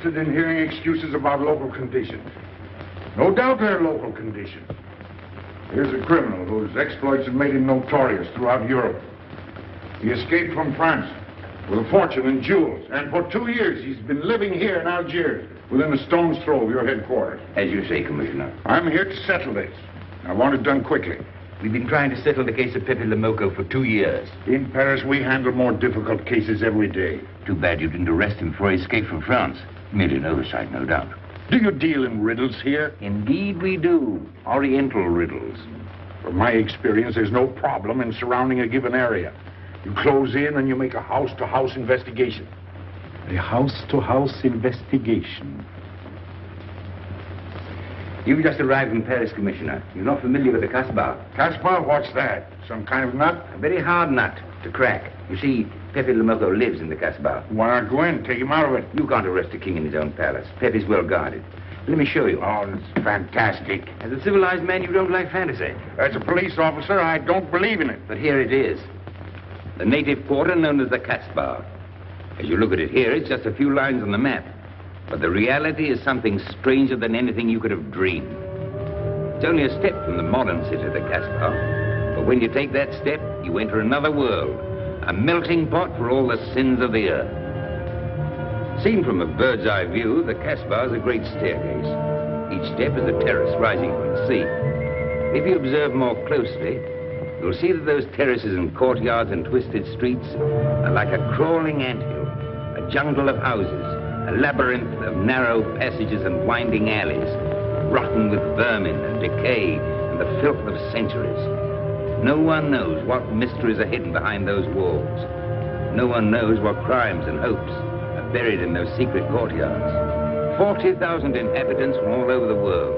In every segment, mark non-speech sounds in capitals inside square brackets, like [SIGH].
interested in hearing excuses about local conditions. No doubt they're local conditions. Here's a criminal whose exploits have made him notorious throughout Europe. He escaped from France with a fortune in jewels, and for two years he's been living here in Algiers, within a stone's throw of your headquarters. As you say, Commissioner. I'm here to settle this. I want it done quickly. We've been trying to settle the case of Pepe Le Moko for two years. In Paris, we handle more difficult cases every day. Too bad you didn't arrest him before he escaped from France. Merely an oversight, no doubt. Do you deal in riddles here? Indeed we do. Oriental riddles. From my experience, there's no problem in surrounding a given area. You close in and you make a house-to-house investigation. A house-to-house investigation. You've just arrived from Paris, Commissioner. You're not familiar with the Casbah. Casbah? What's that? Some kind of nut? A very hard nut to crack. You see, Pepe Le Moko lives in the Casbah. Why not go in? Take him out of it. You can't arrest a king in his own palace. Pepe's well guarded. Let me show you. Oh, it's fantastic. As a civilized man, you don't like fantasy. As a police officer, I don't believe in it. But here it is. The native quarter known as the Casbah. As you look at it here, it's just a few lines on the map. But the reality is something stranger than anything you could have dreamed. It's only a step from the modern city, of the Casbah. But when you take that step, you enter another world, a melting pot for all the sins of the earth. Seen from a bird's eye view, the Casbah is a great staircase. Each step is a terrace rising from the sea. If you observe more closely, you'll see that those terraces and courtyards and twisted streets are like a crawling anthill, a jungle of houses, a labyrinth of narrow passages and winding alleys, rotten with vermin and decay and the filth of centuries. No one knows what mysteries are hidden behind those walls. No one knows what crimes and hopes are buried in those secret courtyards. 40,000 inhabitants from all over the world.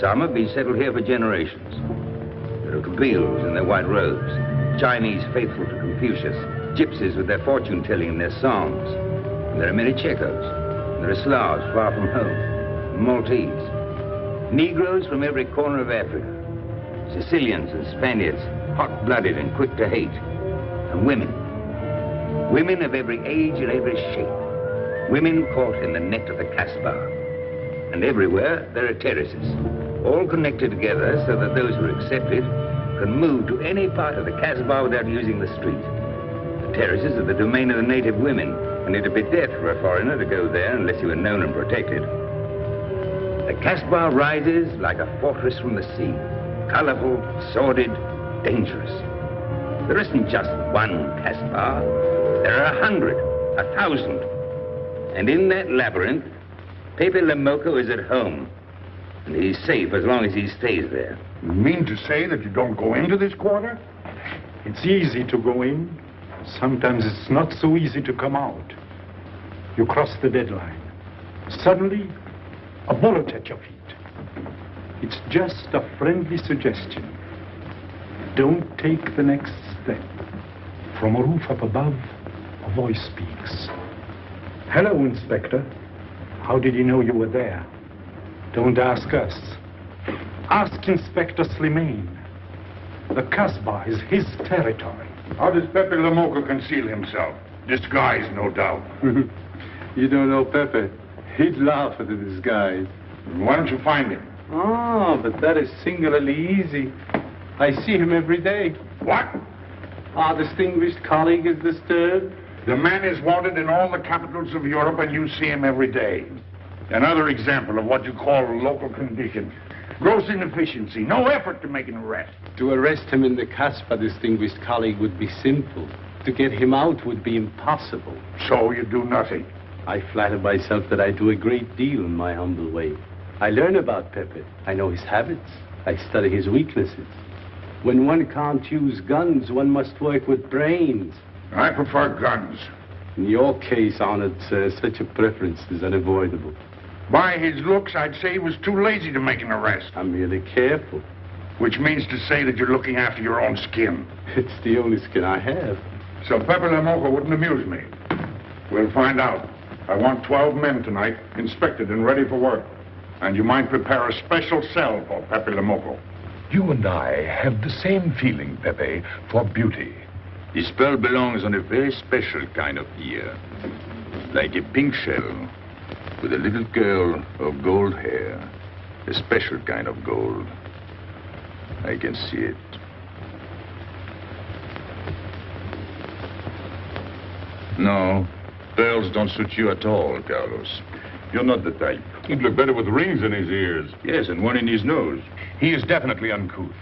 Some have been settled here for generations. There are Kabyles in their white robes, Chinese faithful to Confucius, gypsies with their fortune-telling and their songs, there are many Checos. There are Slavs far from home, Maltese. Negroes from every corner of Africa. Sicilians and Spaniards, hot-blooded and quick to hate. And women. Women of every age and every shape. Women caught in the net of the Casbah. And everywhere there are terraces, all connected together so that those who are accepted can move to any part of the Casbah without using the street. The terraces are the domain of the native women, and it'd be death for a foreigner to go there unless he were known and protected. The Casbah rises like a fortress from the sea. Colorful, sordid, dangerous. There isn't just one Casbah. There are a hundred, a thousand. And in that labyrinth, Pepe Le Moko is at home. And he's safe as long as he stays there. You mean to say that you don't go into this quarter? It's easy to go in. Sometimes it's not so easy to come out. You cross the deadline. Suddenly, a bullet at your feet. It's just a friendly suggestion. Don't take the next step. From a roof up above, a voice speaks. Hello, Inspector. How did you know you were there? Don't ask us. Ask Inspector Slimane. The Casbah is his territory. How does Pepe Le Moko conceal himself? Disguise, no doubt. [LAUGHS] you don't know Pepe. He'd laugh at the disguise. Why don't you find him? Oh, but that is singularly easy. I see him every day. What? Our distinguished colleague is disturbed. The man is wanted in all the capitals of Europe, and you see him every day. Another example of what you call local conditions. Gross inefficiency, no effort to make an arrest. To arrest him in the Casbah, distinguished colleague, would be simple. To get him out would be impossible. So you do nothing? I flatter myself that I do a great deal in my humble way. I learn about Pepe. I know his habits. I study his weaknesses. When one can't use guns, one must work with brains. I prefer guns. In your case, honored sir, such a preference is unavoidable. By his looks, I'd say he was too lazy to make an arrest. I'm merely careful. Which means to say that you're looking after your own skin. [LAUGHS] It's the only skin I have. So Pepe Le Moko wouldn't amuse me. We'll find out. I want 12 men tonight, inspected and ready for work. And you might prepare a special cell for Pepe Le Moko. You and I have the same feeling, Pepe, for beauty. This pearl belongs on a very special kind of ear. like a pink shell, with a little curl of gold hair, a special kind of gold. I can see it. No, pearls don't suit you at all, Carlos. You're not the type. He'd look better with rings in his ears. Yes, and one in his nose. He is definitely uncouth.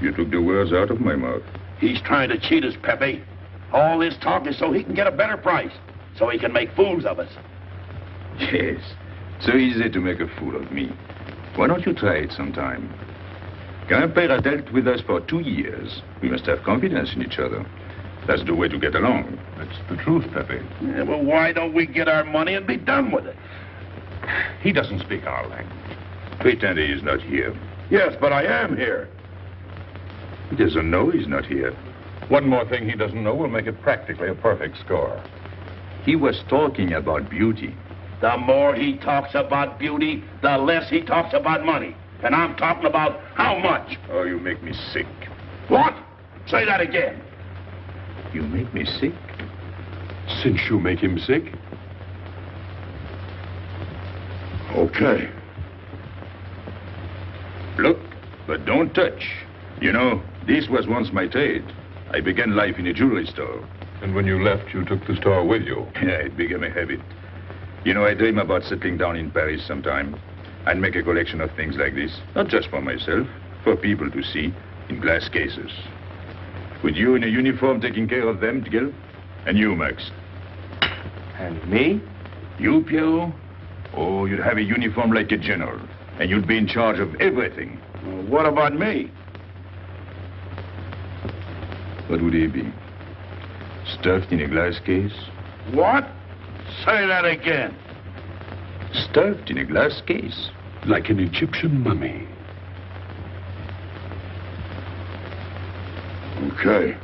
You took the words out of my mouth. He's trying to cheat us, Pepe. All this talk is so he can get a better price, so he can make fools of us. Yes, so easy to make a fool of me. Why don't you try it sometime? Grandpere dealt with us for two years. We must have confidence in each other. That's the way to get along. That's the truth, Pepe. Yeah, well, why don't we get our money and be done with it? He doesn't speak our language. Pretend he is not here. Yes, but I am here. He doesn't know he's not here. One more thing he doesn't know will make it practically a perfect score. He was talking about beauty. The more he talks about beauty, the less he talks about money. And I'm talking about how much. Oh, you make me sick. What? Say that again. You make me sick? Since you make him sick? Okay. Look, but don't touch. You know, this was once my trade. I began life in a jewelry store. And when you left, you took the store with you. Yeah, it became a habit. You know, I dream about settling down in Paris sometime. I'd make a collection of things like this. Not just for myself, for people to see, in glass cases. With you in a uniform taking care of them, Gil? And you, Max? And me? You, Pierrot? Oh, you'd have a uniform like a general. And you'd be in charge of everything. Well, what about me? What would he be? Stuffed in a glass case? What? Say that again. Stuffed in a glass case? Like an Egyptian mummy. Okay.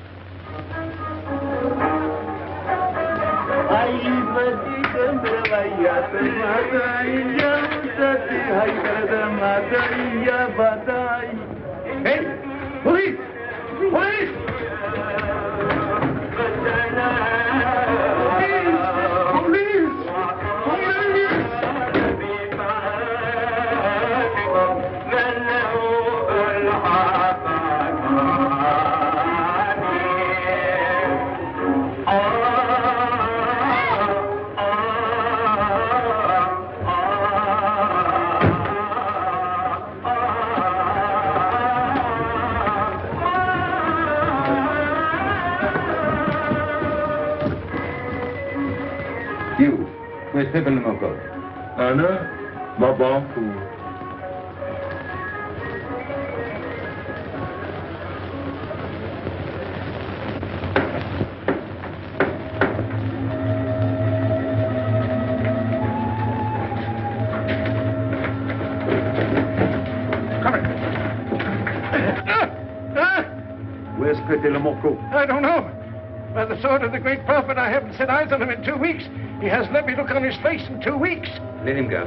Hey! Police! Police! Where's Pepe Le Moko? Anna? Baba? Where's Pepe Le I don't know. By the sword of the great prophet, I haven't set eyes on him in two weeks. He hasn't let me look on his face in two weeks. Let him go.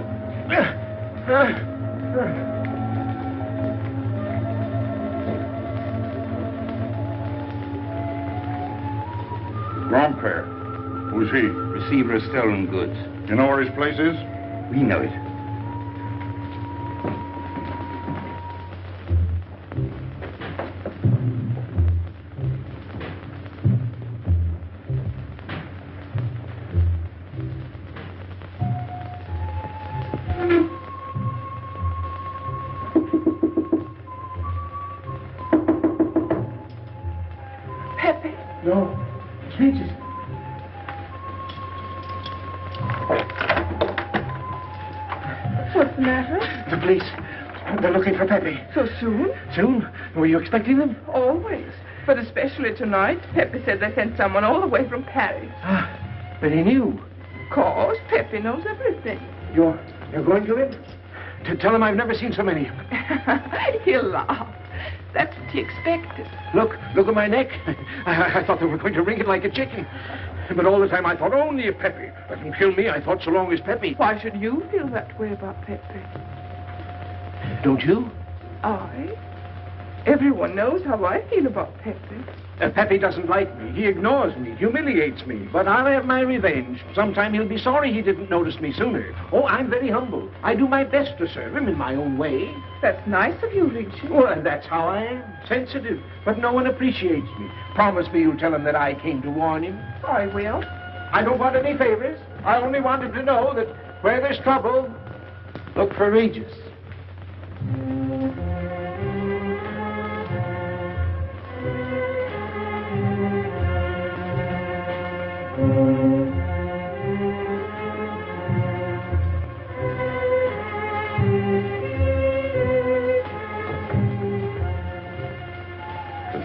Grandpere. Who's he? Receiver of stolen goods. You know where his place is? We know it. Expecting them? Always. But especially tonight. Pepe said they sent someone all the way from Paris. Ah, but he knew. Of course, Pepe knows everything. You're, you're going to him? To tell him I've never seen so many. [LAUGHS] He'll laugh. That's what he expected. Look, look at my neck. [LAUGHS] I, I thought they were going to wring it like a chicken. But all the time I thought only of Pepe. Doesn't kill me. I thought so long as Pepe. Why should you feel that way about Pepe? Don't you? I? Everyone knows how I feel about Pepe. Uh, Pepe doesn't like me. He ignores me, humiliates me. But I'll have my revenge. Sometime he'll be sorry he didn't notice me sooner. Oh, I'm very humble. I do my best to serve him in my own way. That's nice of you, Richie. Well, that's how I am. Sensitive. But no one appreciates me. Promise me you'll tell him that I came to warn him. I will. I don't want any favors. I only want him to know that where there's trouble, look for Regis.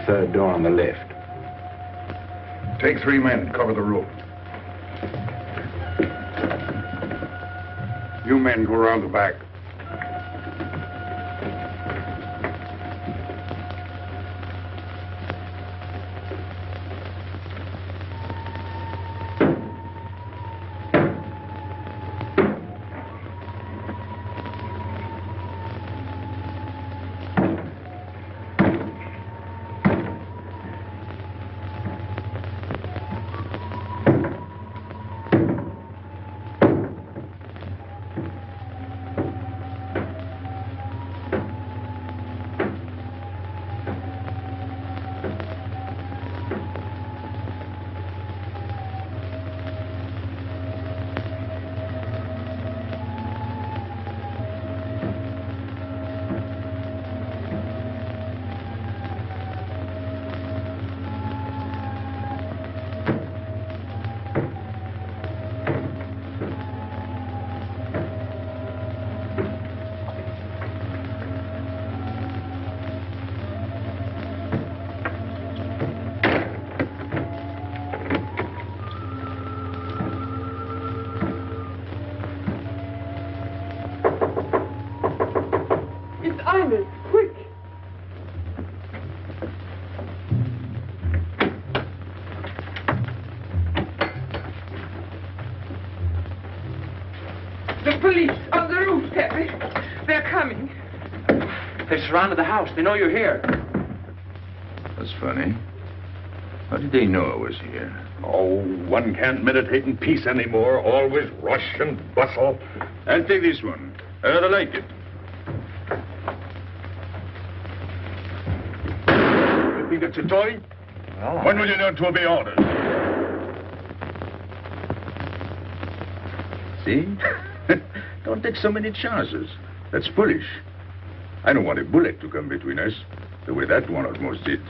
Third door on the left. Take three men cover the room. You men go around the back. Surrounded the house. They know you're here. That's funny. How did they know I was here? Oh, one can't meditate in peace anymore. Always rush and bustle. I'll take this one. I rather like it. You think it's a toy? Well, When will you learn to obey orders? See? [LAUGHS] don't take so many chances. That's foolish. I don't want a bullet to come between us, the way that one almost did.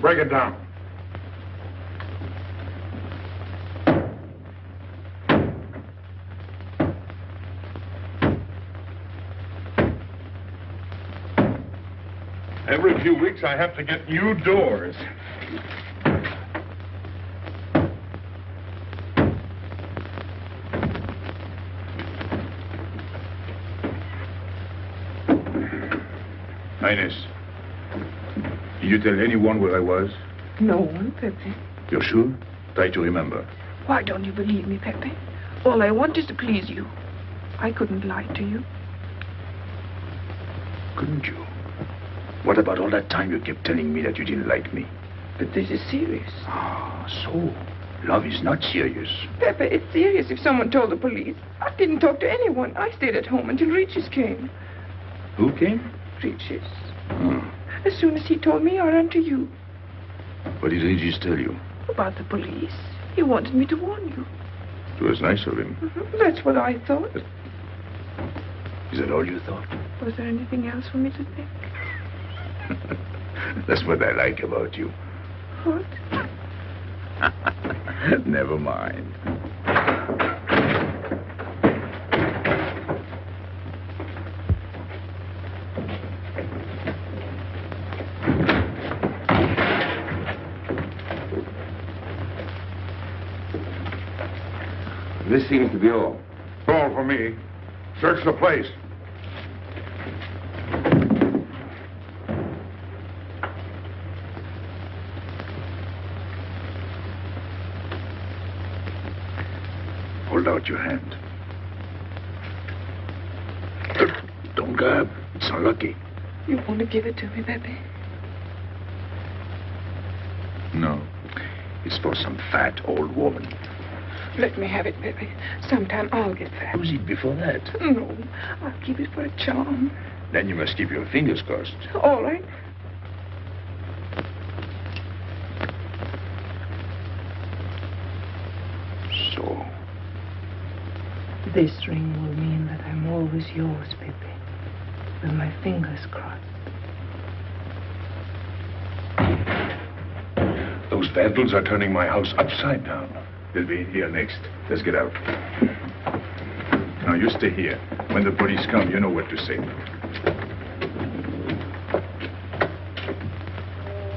Break it down. Every few weeks I have to get new doors. Ines, did you tell anyone where I was? No one, Pepe. You're sure? Try to remember. Why don't you believe me, Pepe? All I want is to please you. I couldn't lie to you. Couldn't you? What about all that time you kept telling me that you didn't like me? But this is serious. Ah, so love is not serious. Pepe, it's serious if someone told the police. I didn't talk to anyone. I stayed at home until Regis came. Who came? Regis. Hmm. As soon as he told me, I ran to you. What did Regis tell you? About the police. He wanted me to warn you. It was nice of him. Mhm. That's what I thought. Is that all you thought? Was there anything else for me to think? [LAUGHS] That's what I like about you. What? [LAUGHS] Never mind. This seems to be all. All for me. Search the place. about your hand. Don't grab. It's unlucky. You want to give it to me, Pepe? No. It's for some fat old woman. Let me have it, Pepe. Sometime I'll get fat. Use it before that. No, I'll keep it for a charm. Then you must keep your fingers crossed. All right. So, This ring will mean that I'm always yours, Pepe. With my fingers crossed. Vandals are turning my house upside down. They'll be in here next. Let's get out. Now, you stay here. When the police come, you know what to say.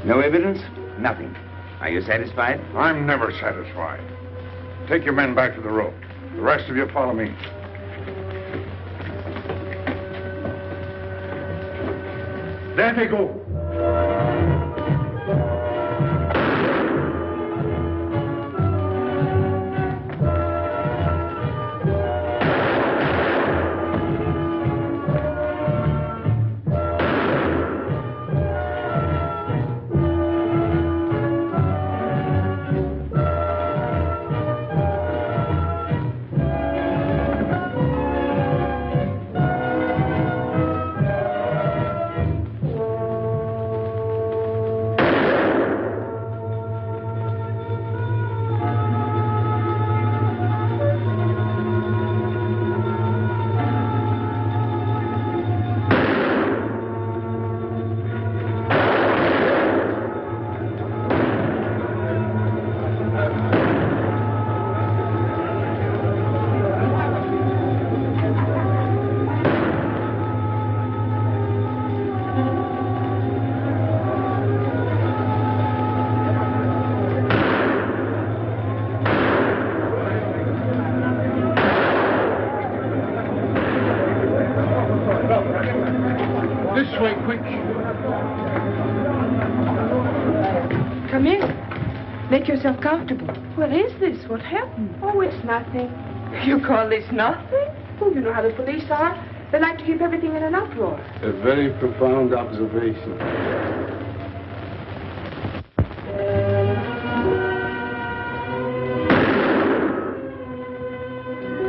No evidence? Nothing. Are you satisfied? I'm never satisfied. Take your men back to the road. The rest of you follow me. There they go. What happened? Oh, it's nothing. [LAUGHS] You call this nothing? Oh, you know how the police are. They like to keep everything in an uproar. A very profound observation.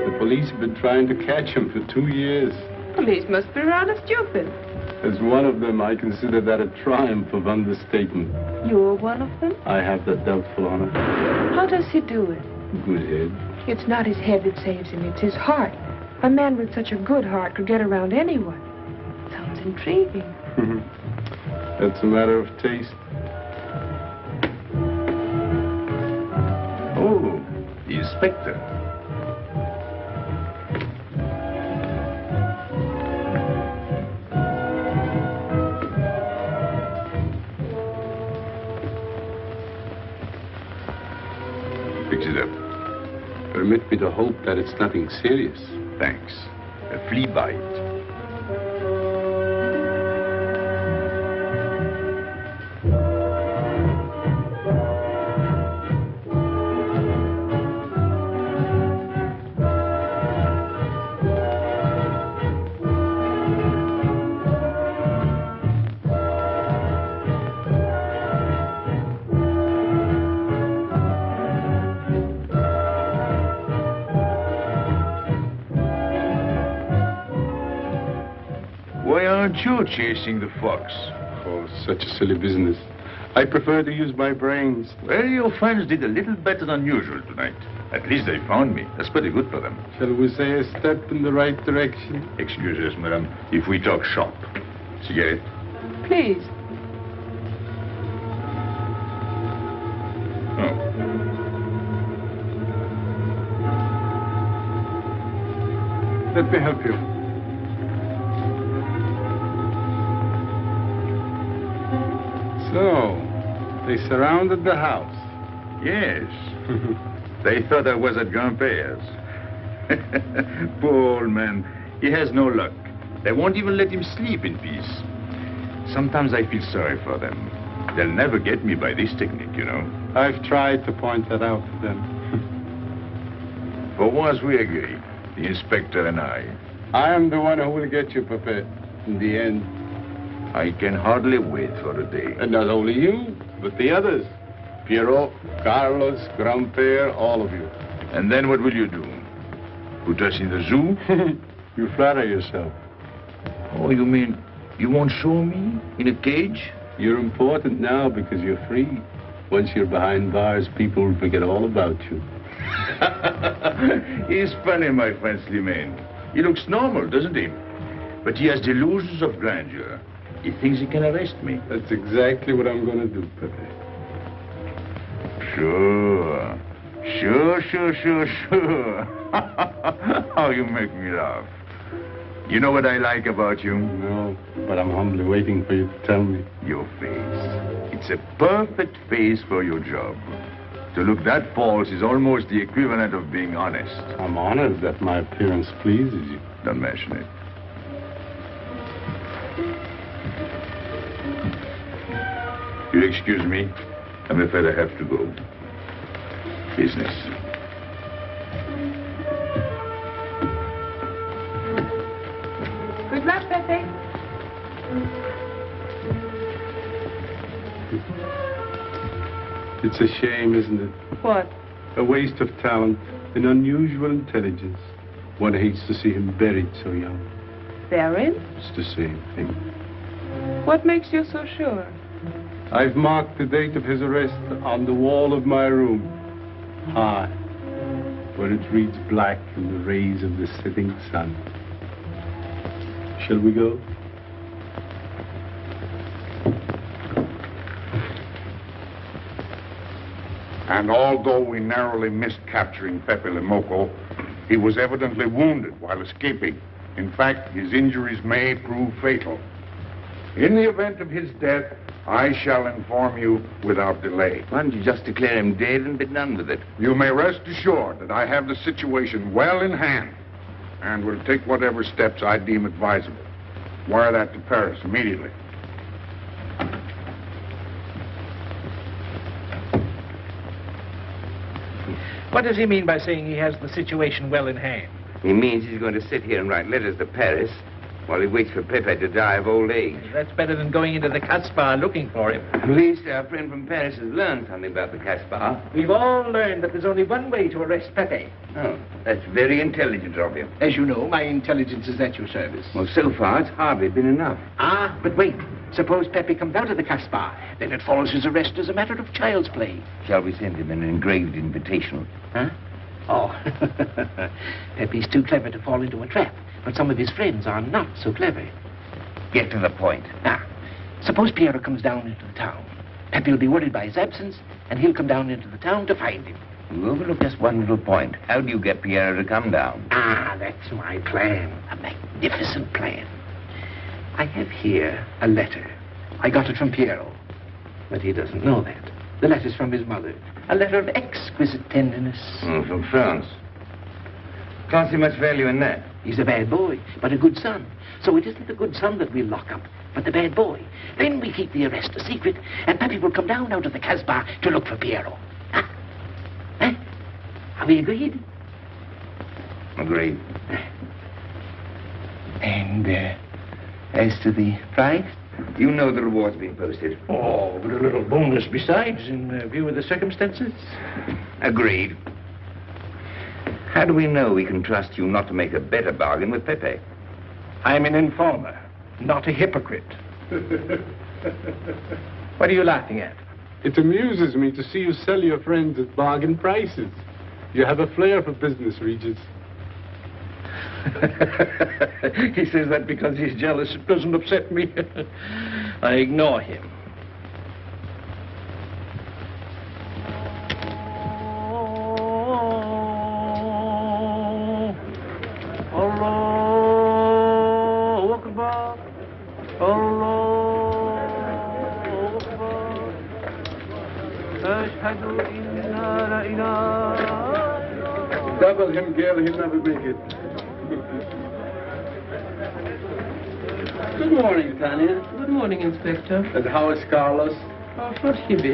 The police have been trying to catch him for two years. Police must be rather stupid. As one of them, I consider that a triumph of understatement. You're one of them? I have that doubtful honor. How does he do it? Good head. It's not his head that saves him, it's his heart. A man with such a good heart could get around anyone. Sounds intriguing. Mm-hmm. That's a matter of taste. Oh, the inspector. Permit me to hope that it's nothing serious. Thanks. A flea bite. Aren't chasing the fox? Oh, such a silly business. I prefer to use my brains. Well, your friends did a little better than usual tonight. At least they found me. That's pretty good for them. Shall we say a step in the right direction? Excuse us, madame, if we talk shop. Cigarette? Please. Oh. Let me help you. So, they surrounded the house. Yes. [LAUGHS] they thought I was at Grandpère's. [LAUGHS] Poor old man. He has no luck. They won't even let him sleep in peace. Sometimes I feel sorry for them. They'll never get me by this technique, you know. I've tried to point that out to them. [LAUGHS] For once we agree, the inspector and I. I am the one who will get you, Pepe, in the end. I can hardly wait for the day. And not only you, but the others. Pierrot, Carlos, Grandpere, all of you. And then what will you do? Put us in the zoo? [LAUGHS] you flatter yourself. Oh, you mean you won't show me in a cage? You're important now because you're free. Once you're behind bars, people will forget all about you. [LAUGHS] He's funny, my friend Slimane. He looks normal, doesn't he? But he has delusions of grandeur. He thinks he can arrest me. That's exactly what I'm going to do, Pepe. Sure. Sure, sure, sure, sure. How [LAUGHS] oh, you make me laugh. You know what I like about you? No, but I'm humbly waiting for you to tell me. Your face. It's a perfect face for your job. To look that false is almost the equivalent of being honest. I'm honored that my appearance pleases you. Don't mention it. You'll excuse me. I'm afraid I have to go. Business. Good luck, Pepe. It's a shame, isn't it? What? A waste of talent, an unusual intelligence. One hates to see him buried so young. Buried? It's the same thing. What makes you so sure? I've marked the date of his arrest on the wall of my room. High, where it reads black in the rays of the setting sun. Shall we go? And although we narrowly missed capturing Pepe Le Moko, he was evidently wounded while escaping. In fact, his injuries may prove fatal. In the event of his death, I shall inform you without delay. Why don't you just declare him dead and be done with it? You may rest assured that I have the situation well in hand and will take whatever steps I deem advisable. Wire that to Paris immediately. What does he mean by saying he has the situation well in hand? He means he's going to sit here and write letters to Paris while he waits for Pepe to die of old age. That's better than going into the Casbah looking for him. At least our friend from Paris has learned something about the Casbah. We've all learned that there's only one way to arrest Pepe. Oh, that's very intelligent of you. As you know, my intelligence is at your service. Well, so far, it's hardly been enough. Ah, but wait. Suppose Pepe comes out of the Casbah. Then it follows his arrest as a matter of child's play. Shall we send him an engraved invitation? Huh? Oh, [LAUGHS] Pepe's too clever to fall into a trap, but some of his friends are not so clever. Get to the point. Now, suppose Pierrot comes down into the town. Pepe will be worried by his absence, and he'll come down into the town to find him. You overlook just one little point. How do you get Pierrot to come down? Ah, that's my plan. A magnificent plan. I have here a letter. I got it from Pierrot, but he doesn't know that. The letter's from his mother. A letter of exquisite tenderness. Mm, from France. Can't see much value in that. He's a bad boy, but a good son. So it isn't the good son that we'll lock up, but the bad boy. Then we keep the arrest a secret, and Pepe will come down out of the Casbah to look for Pierrot. Huh? Huh? Are we agreed? Agreed. And, uh, as to the prize? You know the reward's been posted. Oh, but a little bonus besides, in uh, view of the circumstances. Agreed. How do we know we can trust you not to make a better bargain with Pepe? I'm an informer, not a hypocrite. [LAUGHS] what are you laughing at? It amuses me to see you sell your friends at bargain prices. You have a flair for business, Regis. [LAUGHS] he says that because he's jealous. It doesn't upset me. [LAUGHS] I ignore him. Allah Akbar. Allah Akbar. Ashhadu inna la ilaha Double him, girl, he'll never make it. Good morning, Tanya. Good morning, Inspector. And how is Carlos? Oh, how should he be?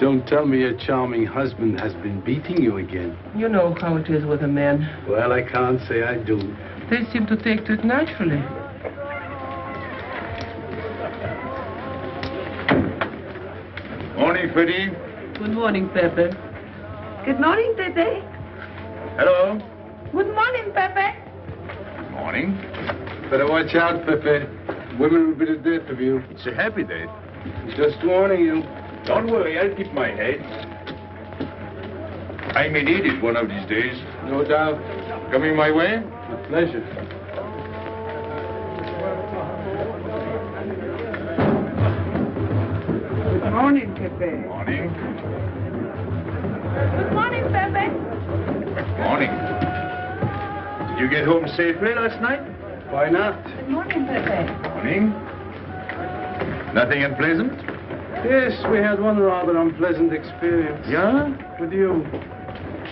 Don't tell me your charming husband has been beating you again. You know how it is with a man. Well, I can't say I do. They seem to take to it naturally. Morning, Freddie. Good morning, Pepe. Good morning, Pepe. Hello. Good morning, Pepe. Good Morning. Better watch out, Pepe. Women will be the death of you. It's a happy day. Just warning you. Don't worry, I'll keep my head. I may need it one of these days. No doubt. Coming my way? With pleasure. Good morning, Pepe. Morning. Good morning, Pepe. Morning. Did you get home safely last night? Why not? Good morning, Pepe. Morning. Nothing unpleasant? Yes, we had one rather unpleasant experience. Yeah? With you.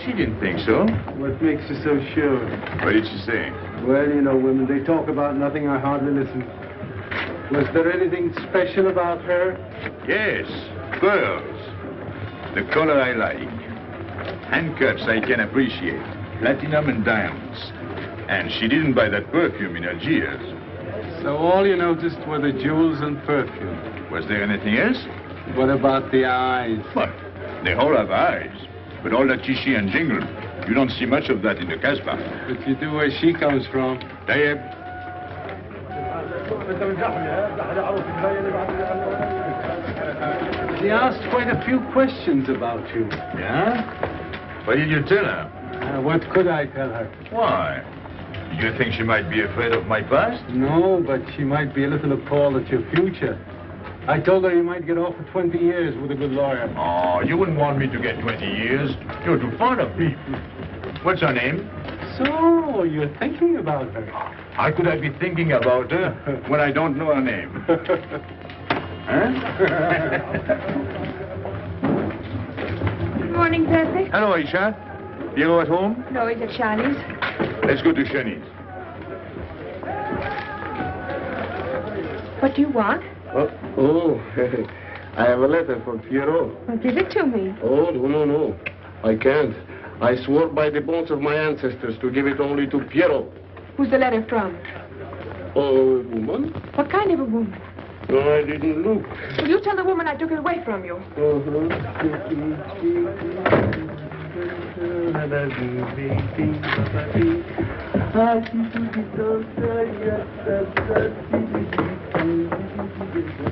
She didn't think so. What makes you so sure? What did she say? Well, you know, women, they talk about nothing. I hardly listen. Was there anything special about her? Yes, pearls. The color I like. Handcuffs I can appreciate. Platinum and diamonds. And she didn't buy that perfume in Algiers. So all you noticed were the jewels and perfume. Was there anything else? What about the eyes? What? They all have eyes. But all that chichi and jingle, you don't see much of that in the Casbah. But you do where she comes from. Tayyip, She asked quite a few questions about you. Yeah? What did you tell her? Uh, what could I tell her? Why? You think she might be afraid of my past? No, but she might be a little appalled at your future. I told her you might get off for 20 years with a good lawyer. Oh, you wouldn't want me to get 20 years. You're too fond of me. What's her name? So, you're thinking about her. How could I be thinking about her when I don't know her name? [LAUGHS] huh? Good morning, Pepe. Hello, Aisha. You know at home? No, he's it Charlie's? Let's go to Shani's. What do you want? Oh, oh. [LAUGHS] I have a letter for Pierrot. Well, give it to me. Oh, no, no, no. I can't. I swore by the bones of my ancestors to give it only to Pierrot. Who's the letter from? Oh, woman? What kind of a woman? No, I didn't look. Will you tell the woman I took it away from you? Uh-huh.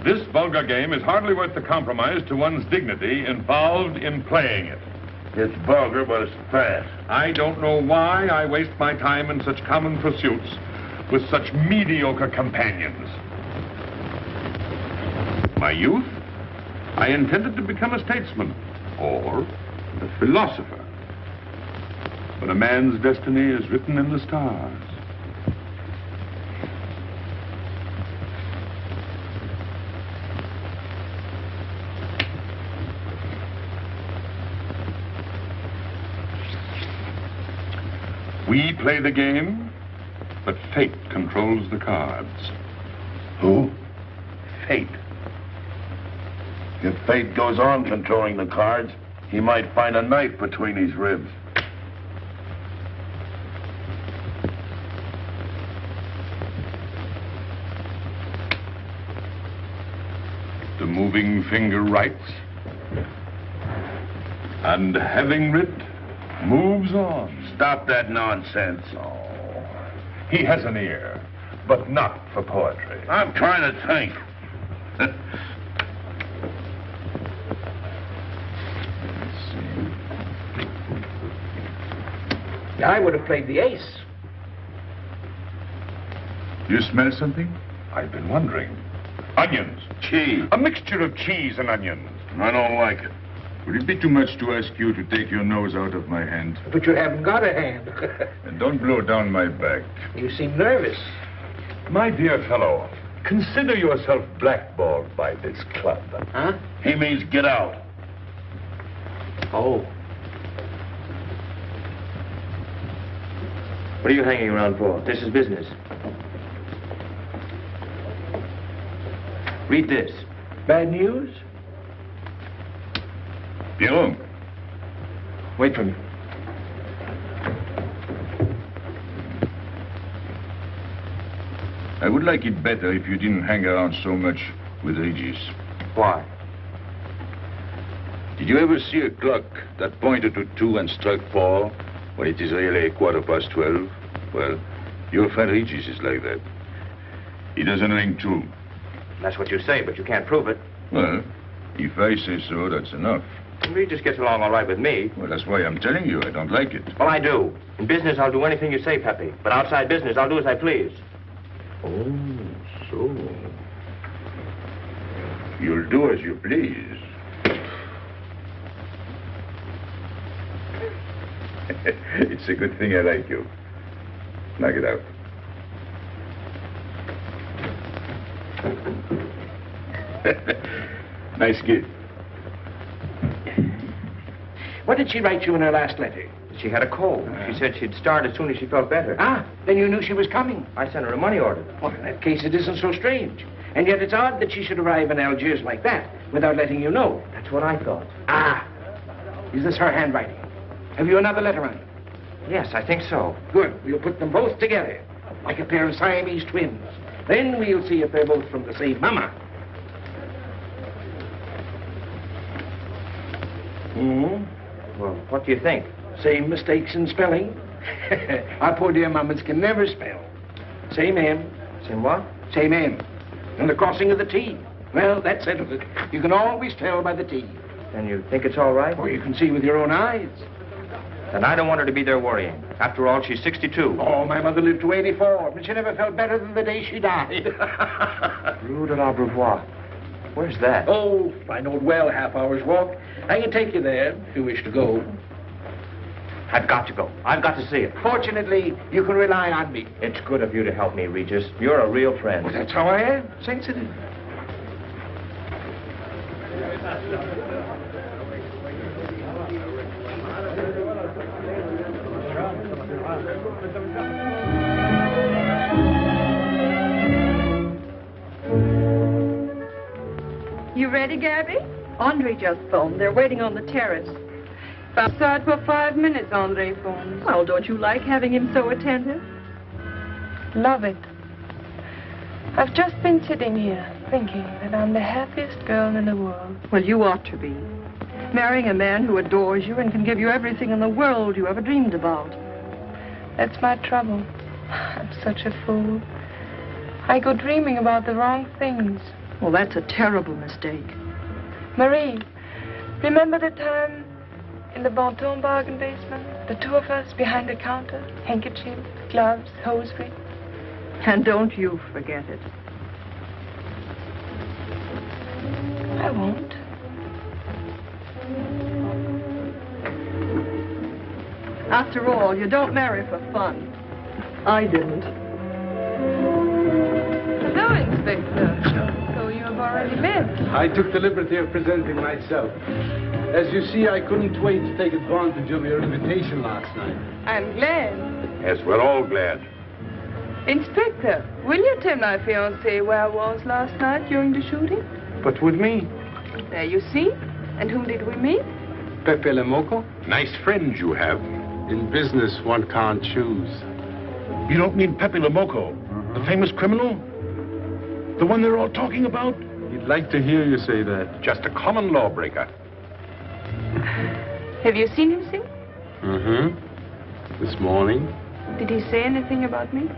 This vulgar game is hardly worth the compromise to one's dignity involved in playing it. It's vulgar, but it's fast. I don't know why I waste my time in such common pursuits with such mediocre companions. My youth, I intended to become a statesman or a philosopher. But a man's destiny is written in the stars. We play the game, but fate controls the cards. Who? Fate. If fate goes on controlling the cards, he might find a knife between his ribs. The moving finger writes, and having writ, moves on. Stop that nonsense. Oh, he has an ear, but not for poetry. I'm trying to think. [LAUGHS] I would have played the ace. You smell something? I've been wondering. Onions. Cheese. A mixture of cheese and onions. I don't like it. Would it be too much to ask you to take your nose out of my hand? But you haven't got a hand. [LAUGHS] And don't blow down my back. you seem nervous. My dear fellow, consider yourself blackballed by this club. Huh? He means get out. Oh. What are you hanging around for? This is business. Read this. Bad news? Pierrot, Wait for me. I would like it better if you didn't hang around so much with Regis. Why? Did you ever see a clock that pointed to two and struck four when it is really a quarter past twelve? Well, your friend Regis is like that. He doesn't ring two. That's what you say, but you can't prove it. Well, if I say so, that's enough. Regis gets along all right with me. Well, that's why I'm telling you I don't like it. Well, I do. In business, I'll do anything you say, Pepe. But outside business, I'll do as I please. Oh, so. You'll do as you please. [LAUGHS] it's a good thing I like you. Knock it out. nice kid. What did she write you in her last letter? She had a cold. She said she'd start as soon as she felt better. Ah, then you knew she was coming. I sent her a money order. Well, in that case, it isn't so strange. And yet it's odd that she should arrive in Algiers like that without letting you know. That's what I thought. Ah, is this her handwriting? Have you another letter on it? Yes, I think so. Good. We'll put them both together, like a pair of Siamese twins. Then we'll see if they're both from the same mama. Hmm? Well, what do you think? Same mistakes in spelling. [LAUGHS] Our poor dear mamas can never spell. Same M. Same what? Same M. And the crossing of the T. Well, that settles it. You can always tell by the T. Then you think it's all right? Or you can see with your own eyes. Then I don't want her to be there worrying. After all, she's 62. Oh, my mother lived to 84, but she never felt better than the day she died. [LAUGHS] Rue de l'Abreuvoir. Where's that? oh, I know it well, half hour's walk. I can take you there if you wish to go. I've got to go. I've got to see it. Fortunately, you can rely on me. It's good of you to help me, Regis. You're a real friend. Well, that's how I am, sensitive. You ready, Gabby? Andre just phoned. They're waiting on the terrace. Outside for five minutes, Andre phones. Well, don't you like having him so attentive? Love it. I've just been sitting here thinking that I'm the happiest girl in the world. Well, you ought to be. Marrying a man who adores you and can give you everything in the world you ever dreamed about. That's my trouble. I'm such a fool. I go dreaming about the wrong things. Well, that's a terrible mistake. Marie, remember the time in the Bonton bargain basement? The two of us behind the counter, handkerchief, gloves, hosiery. And don't you forget it. I won't. After all, you don't marry for fun. I didn't. Hello, Inspector. So you have already been. I took the liberty of presenting myself. As you see, I couldn't wait to take advantage of your invitation last night. I'm glad. Yes, we're all glad. Inspector, will you tell my fiancé where I was last night during the shooting? But with me, There you see. And whom did we meet? Pepe Le Moko? nice friends you have. In business, one can't choose. You don't mean Pepe Le Moko, the famous criminal? The one they're all talking about? He'd like to hear you say that. Just a common lawbreaker. Have you seen him sing? Mm-hmm. This morning? Did he say anything about me?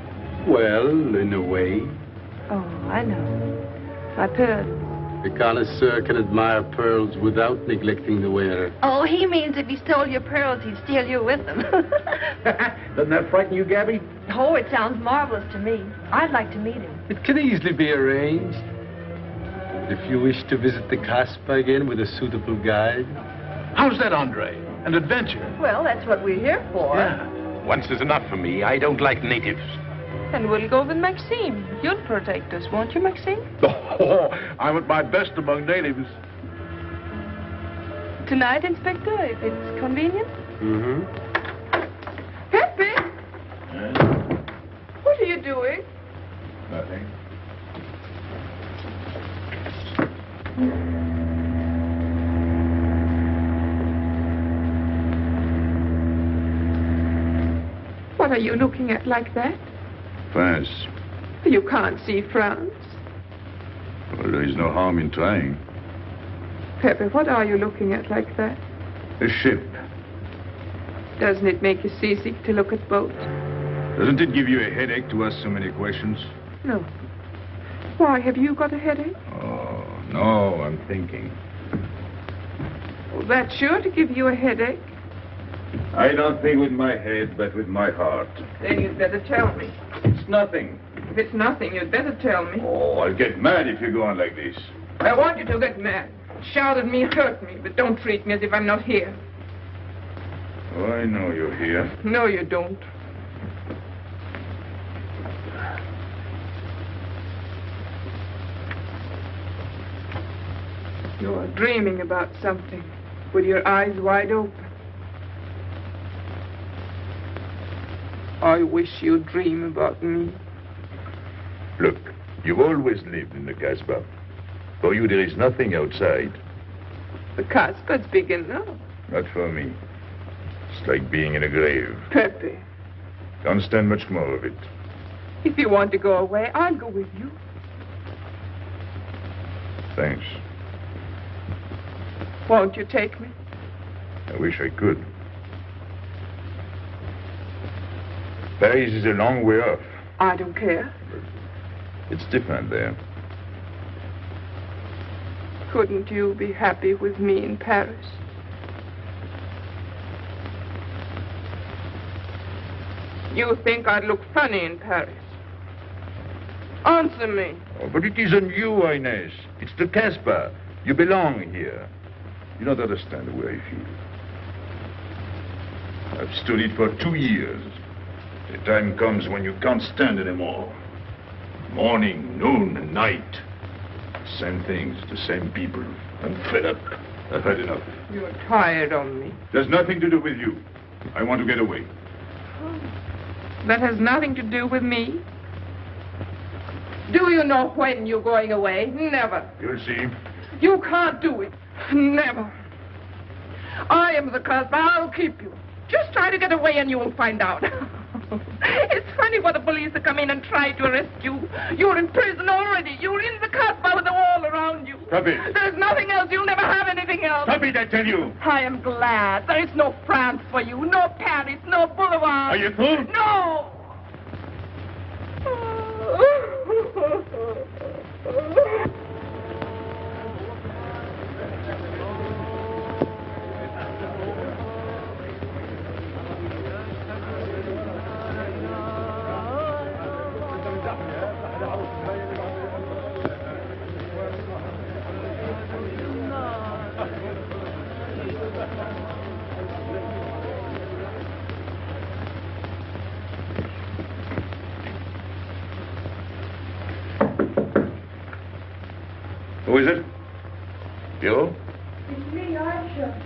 Well, in a way. Oh, I know. My pearl. A connoisseur can admire pearls without neglecting the wearer. Oh, he means if he stole your pearls, he'd steal you with them. [LAUGHS] Doesn't that frighten you, Gabby? oh, it sounds marvelous to me. I'd like to meet him. It can easily be arranged. If you wish to visit the Casbah again with a suitable guide. How's that, Andre? An adventure? Well, that's what we're here for. Yeah. Once is enough for me. I don't like natives. And we'll go with Maxime. You'll protect us, won't you, Maxime? [LAUGHS] Oh, I'm at my best among natives. Tonight, Inspector, if it's convenient? Mm-hmm. Pepe! Yes? What are you doing? Nothing. What are you looking at like that? France. You can't see France. Well, there is no harm in trying. Pepe, what are you looking at like that? A ship. Doesn't it make you seasick to look at boats? Doesn't it give you a headache to ask so many questions? No. Why, have you got a headache? Oh, no, I'm thinking. Well, that's sure to give you a headache. I don't think with my head, but with my heart. Then you'd better tell me. Nothing. If it's nothing, you'd better tell me. Oh, I'll get mad if you go on like this. I want you to get mad. Shout at me, hurt me, but don't treat me as if I'm not here. Oh, I know you're here. No, you don't. You're dreaming about something with your eyes wide open. I wish you'd dream about me. Look, you've always lived in the Casbah. For you, there is nothing outside. The Casbah's big enough. Not for me. It's like being in a grave. Pepe, Don't stand much more of it. if you want to go away, I'll go with you. Thanks. Won't you take me? I wish I could. Paris is a long way off. I don't care. It's different there. Couldn't you be happy with me in Paris? You think I'd look funny in Paris? Answer me. Oh, but it isn't you, Inez. It's the Casbah. You belong here. You don't understand the way I feel. I've stood it for two years. The time comes when you can't stand anymore. Morning, noon, and night. Same things, the same people. I'm fed up. I've had enough. You're tired of me. There's nothing to do with you. I want to get away. That has nothing to do with me. Do you know when you're going away? Never. You'll see. You can't do it. Never. I am the Casbah. I'll keep you. Just try to get away and you'll find out. [LAUGHS] [LAUGHS] it's funny what the police will come in and try to arrest you. You're in prison already. You're in the Casbah with the wall around you. Stop it. There's nothing else. You'll never have anything else. Stop it, I tell you. I am glad. There is no France for you, no Paris, no Boulevard. Are you through? No. Who [LAUGHS] is it? You? It's me, Aisha.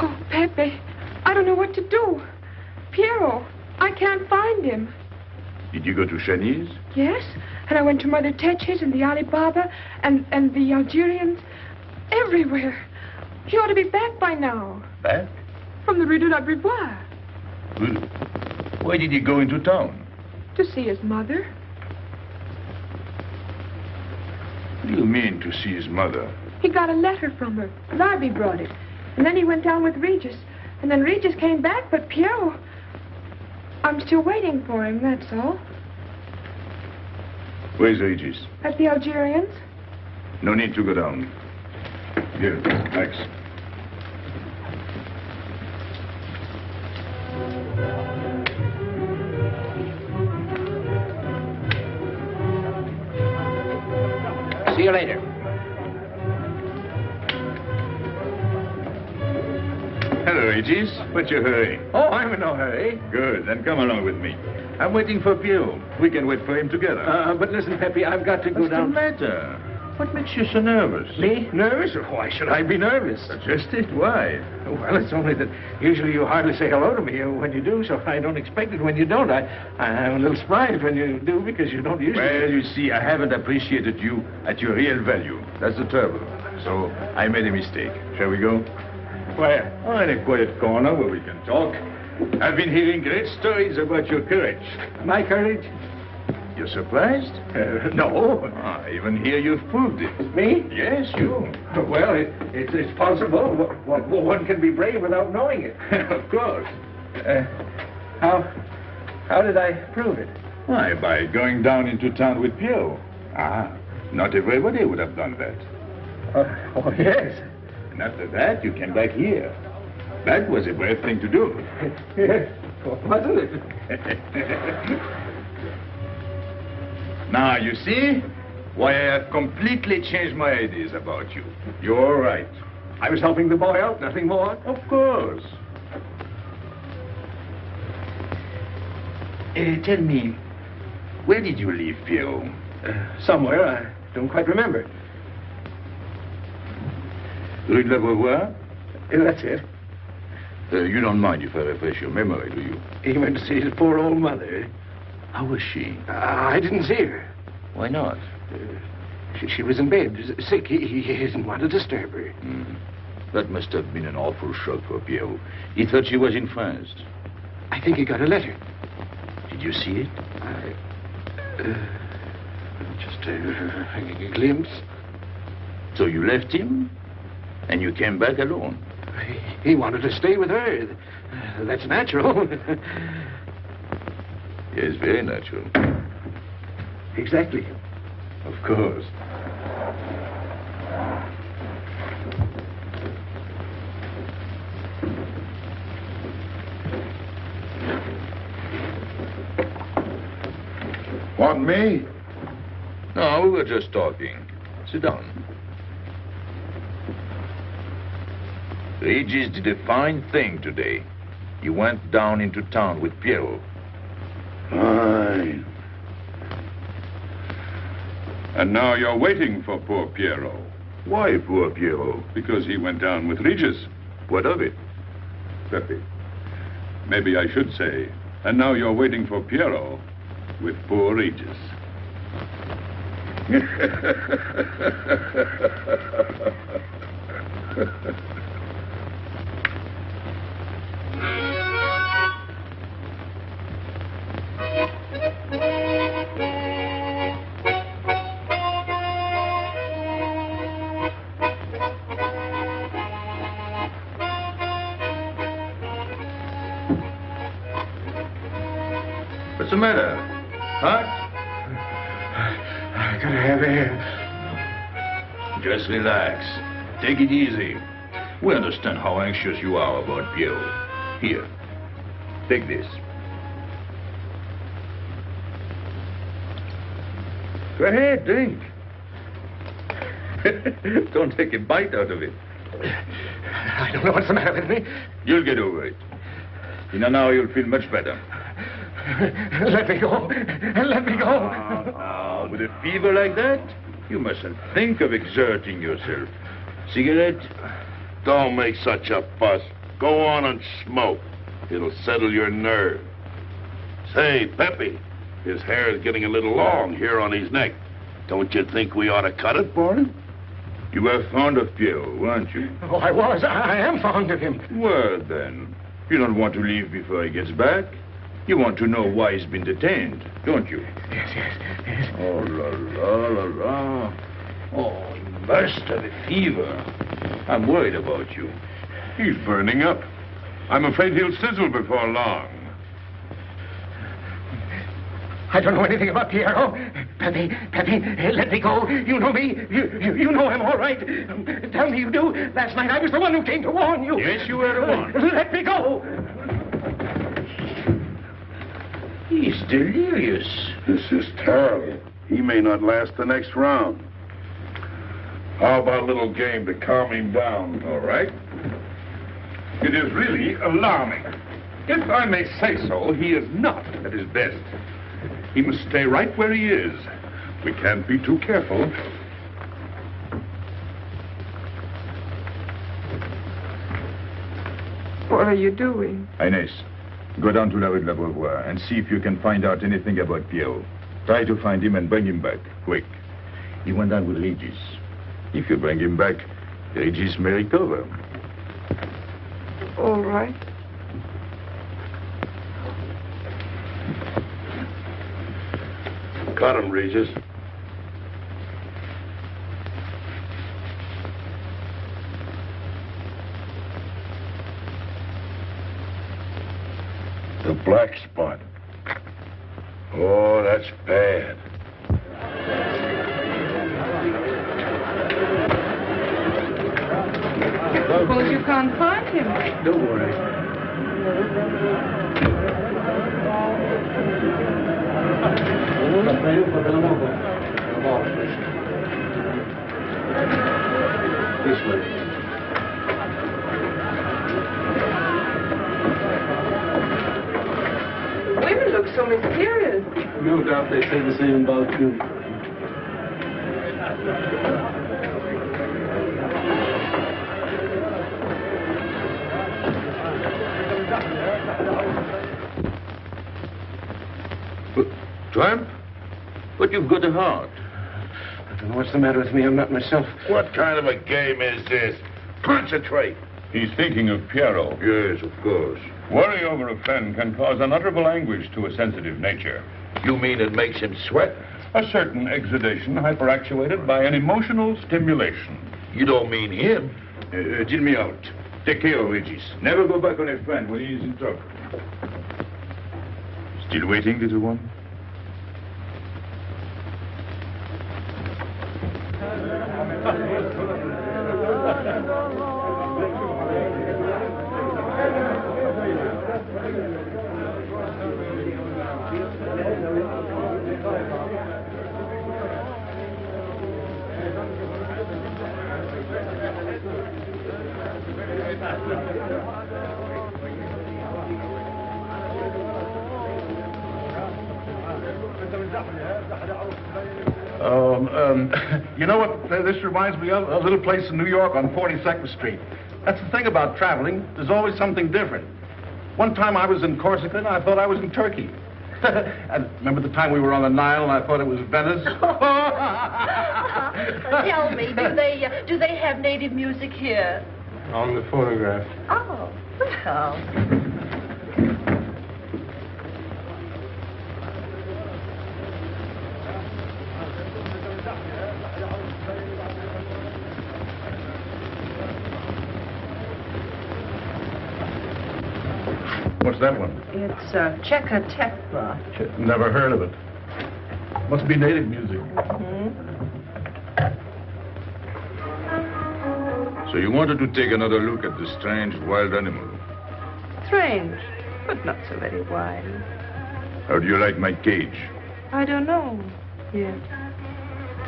Oh, Pepe, I don't know what to do. Pierrot, I can't find him. Did you go to Shanice? Yes, and I went to Mother Tetch's and the Alibaba and, and the Algerians. Everywhere. He ought to be back by now. Back? From the Rue de l'Abreuvoir. Well, why did he go into town? To see his mother. What do you mean to see his mother? He got a letter from her. Larby brought it. And then he went down with Regis. And then Regis came back, but Pierrot... I'm still waiting for him, that's all. Where's Regis? At the Algerians. No need to go down. Here, Max. See you later. Regis. What's your hurry? Oh, I'm in no hurry. Good, then come along with me. I'm waiting for Pio. We can wait for him together. Uh, but listen, Pepe, I've got to go What's down. the matter? What makes you so nervous? Me? Nervous? Why should I be nervous? Just it. Why? Well, it's only that usually you hardly say hello to me when you do, so I don't expect it when you don't. I, I'm a little surprised when you do because you don't usually. Well, you see, I haven't appreciated you at your real value. That's the trouble. So I made a mistake. Shall we go? Where? Oh, in a quiet corner where we can talk. I've been hearing great stories about your courage. My courage? You're surprised? Uh, [LAUGHS] no. Ah, even here you've proved it. Me? Yes, you. Well, it, it's, it's possible. One can be brave without knowing it. [LAUGHS] of course. Uh, how, how did I prove it? Why, by going down into town with Pierrot. Ah, not everybody would have done that. Uh, oh, yes. And after that, you came back here. That was a brave thing to do. yes, [LAUGHS] wasn't it? [LAUGHS] now, you see why I have completely changed my ideas about you. You're right. I was helping the boy out, nothing more. Of course. Uh, tell me, where did you leave Pierrot? Uh, somewhere, I don't quite remember. Rue de l'Abreuvoir? That's it. Uh, you don't mind if I refresh your memory, do you? He went to see his poor old mother. How was she? Uh, I didn't see her. Why not? Uh, she, she, was in bed, sick. He, he didn't want to disturb her. Mm. That must have been an awful shock for Pierrot. He thought she was in France. I think he got a letter. Did you see it? I, uh, just a, a glimpse. So you left him, and you came back alone? He, he wanted to stay with her. That's natural. yes, very natural. Exactly. Of course. Want me? No, we were just talking. Sit down. Regis did a fine thing today. He went down into town with Pierrot. Fine. And now you're waiting for poor Pierrot. Why poor Pierrot? Because he went down with Regis. What of it? Pepe. Maybe I should say, and now you're waiting for Pierrot with poor Regis. [LAUGHS] matter? Hot? I gotta have air. Just relax. Take it easy. We understand how anxious you are about Pierrot. Here, take this. Go ahead, drink. [LAUGHS] Don't take a bite out of it. I don't know what's the matter with me. You'll get over it. In an hour, you'll feel much better. Let me go. Let me go. Ah, with a fever like that, you mustn't think of exerting yourself. Cigarette? Don't make such a fuss. Go on and smoke. It'll settle your nerve. Say, Peppy, his hair is getting a little long here on his neck. Don't you think we ought to cut it for him? You were fond of Pierrot, weren't you? Oh, I was. I am fond of him. Well, then, you don't want to leave before he gets back. You want to know why he's been detained, don't you? Yes, yes, yes. Oh, la, la, la, la. Oh, he must have a fever. I'm worried about you. He's burning up. I'm afraid he'll sizzle before long. I don't know anything about Pierrot. Pepe, Pepe, let me go. You know me. You, you, you know him all right. Tell me you do. Last night I was the one who came to warn you. Yes, you were the one. Let me go. He's delirious. This is terrible. He may not last the next round. How about a little game to calm him down, all right? It is really alarming. If I may say so, he is not at his best. He must stay right where he is. We can't be too careful. What are you doing? Inez, go down to La Rue de l'Abreuvoir and see if you can find out anything about Pierrot. Try to find him and bring him back, quick. He went down with Regis. If you bring him back, Regis may recover. All right. Cut him, Regis. The black spot. Oh, that's bad. Suppose you can't find him. Don't worry. This way. Women look so mysterious. No doubt they say the same about you. Tramp? But you've got a heart. I don't know what's the matter with me. I'm not myself. What kind of a game is this? Concentrate. He's thinking of Pierrot. Yes, of course. Worry over a friend can cause unutterable anguish to a sensitive nature. You mean it makes him sweat? A certain exudation hyperactuated by an emotional stimulation. You don't mean him? Uh, uh, deal me out. Take care of Regis. Never go back on a friend when he is in trouble. Still waiting, little one? [LAUGHS] Um, um, [LAUGHS] you know what this reminds me of? A little place in New York on 42nd Street. That's the thing about traveling. There's always something different. One time I was in Corsica and I thought I was in Turkey. [LAUGHS] and remember the time we were on the Nile and I thought it was Venice? [LAUGHS] Tell me, do they uh, do they have native music here? On the phonograph. Oh, well. What's that one? It's a uh, Cheka Tekla. Never heard of it. Must be native music. So you wanted to take another look at the strange wild animal. Strange, but not so very wild. How do you like my cage? I don't know yet.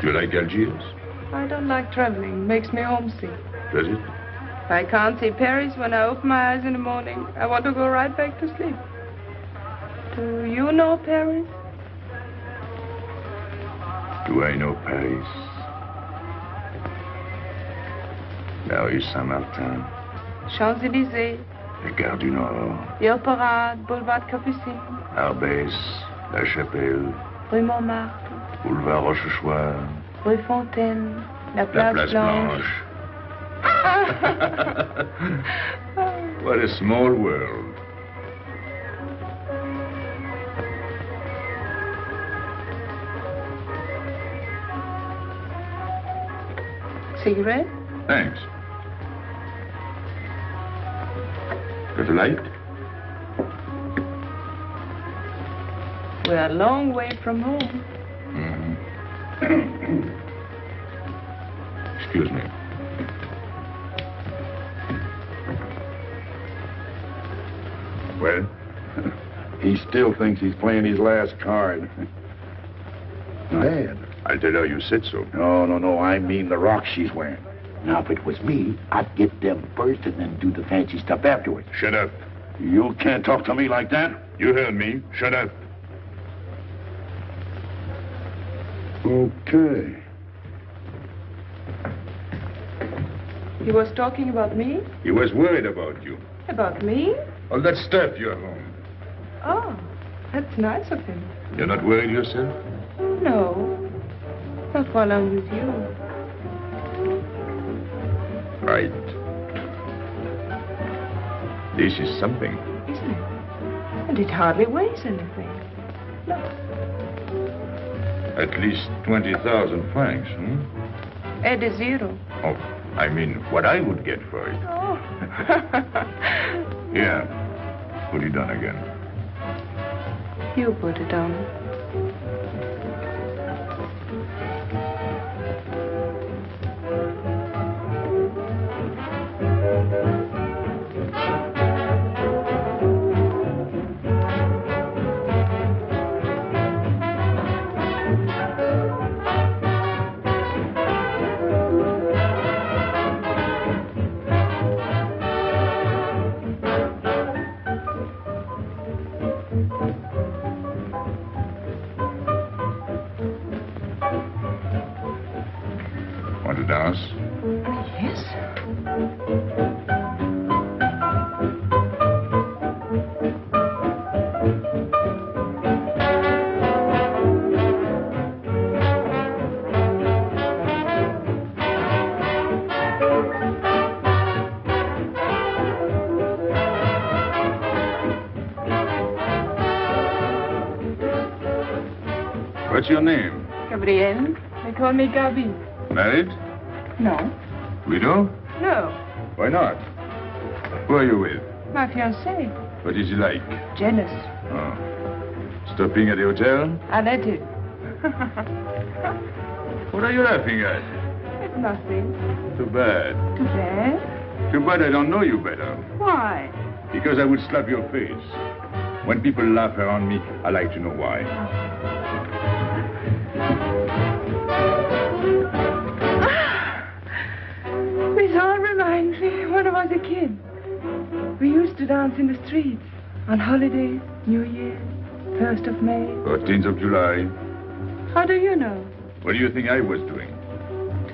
Do you like Algiers? I don't like traveling. Makes me homesick. Does it? I can't see Paris when I open my eyes in the morning. I want to go right back to sleep. Do you know Paris? Do I know Paris? La rue Saint-Martin, Champs-Élysées, la Gare du Nord, the Opera, Boulevard Capucine, Arbès, La Chapelle, Rue Montmartre, Boulevard Rochechouart, Rue Fontaine, la la Place, Place Blanche. Blanche. [LAUGHS] what a small world. Cigarette? Thanks. Got a light? We're a long way from home. Mhm. [COUGHS] Excuse me. Well, he still thinks he's playing his last card. Bad. I'll tell her you said so. No, no, no. I mean the rock she's wearing. Now, if it was me, I'd get them first and then do the fancy stuff afterwards. Shut up. You can't talk to me like that. You heard me. Shut up. Okay. He was talking about me? He was worried about you. About me? All that stuff you're home. Oh, that's nice of him. You're not worried yourself? No. Not while I'm with you. Right. This is something. Isn't it? And it hardly weighs anything. Look. At least 20,000 francs, hmm? Ed a zero. Oh, I mean, what I would get for it. Oh. [LAUGHS] Here. Put it on again. you put it on. Me Gabi. Married? No. Widow? No. Why not? Who are you with? My fiancé. What is he like? Jealous. Oh. Stopping at the hotel? I let him. [LAUGHS] What are you laughing at? It's nothing. Too bad. Too bad. Too bad I don't know you better. Why? Because I would slap your face. When people laugh around me, I like to know why. Ah. When I was a kid. We used to dance in the streets on holidays, New Year, 1st of May. 14th of July. How do you know? What do you think I was doing?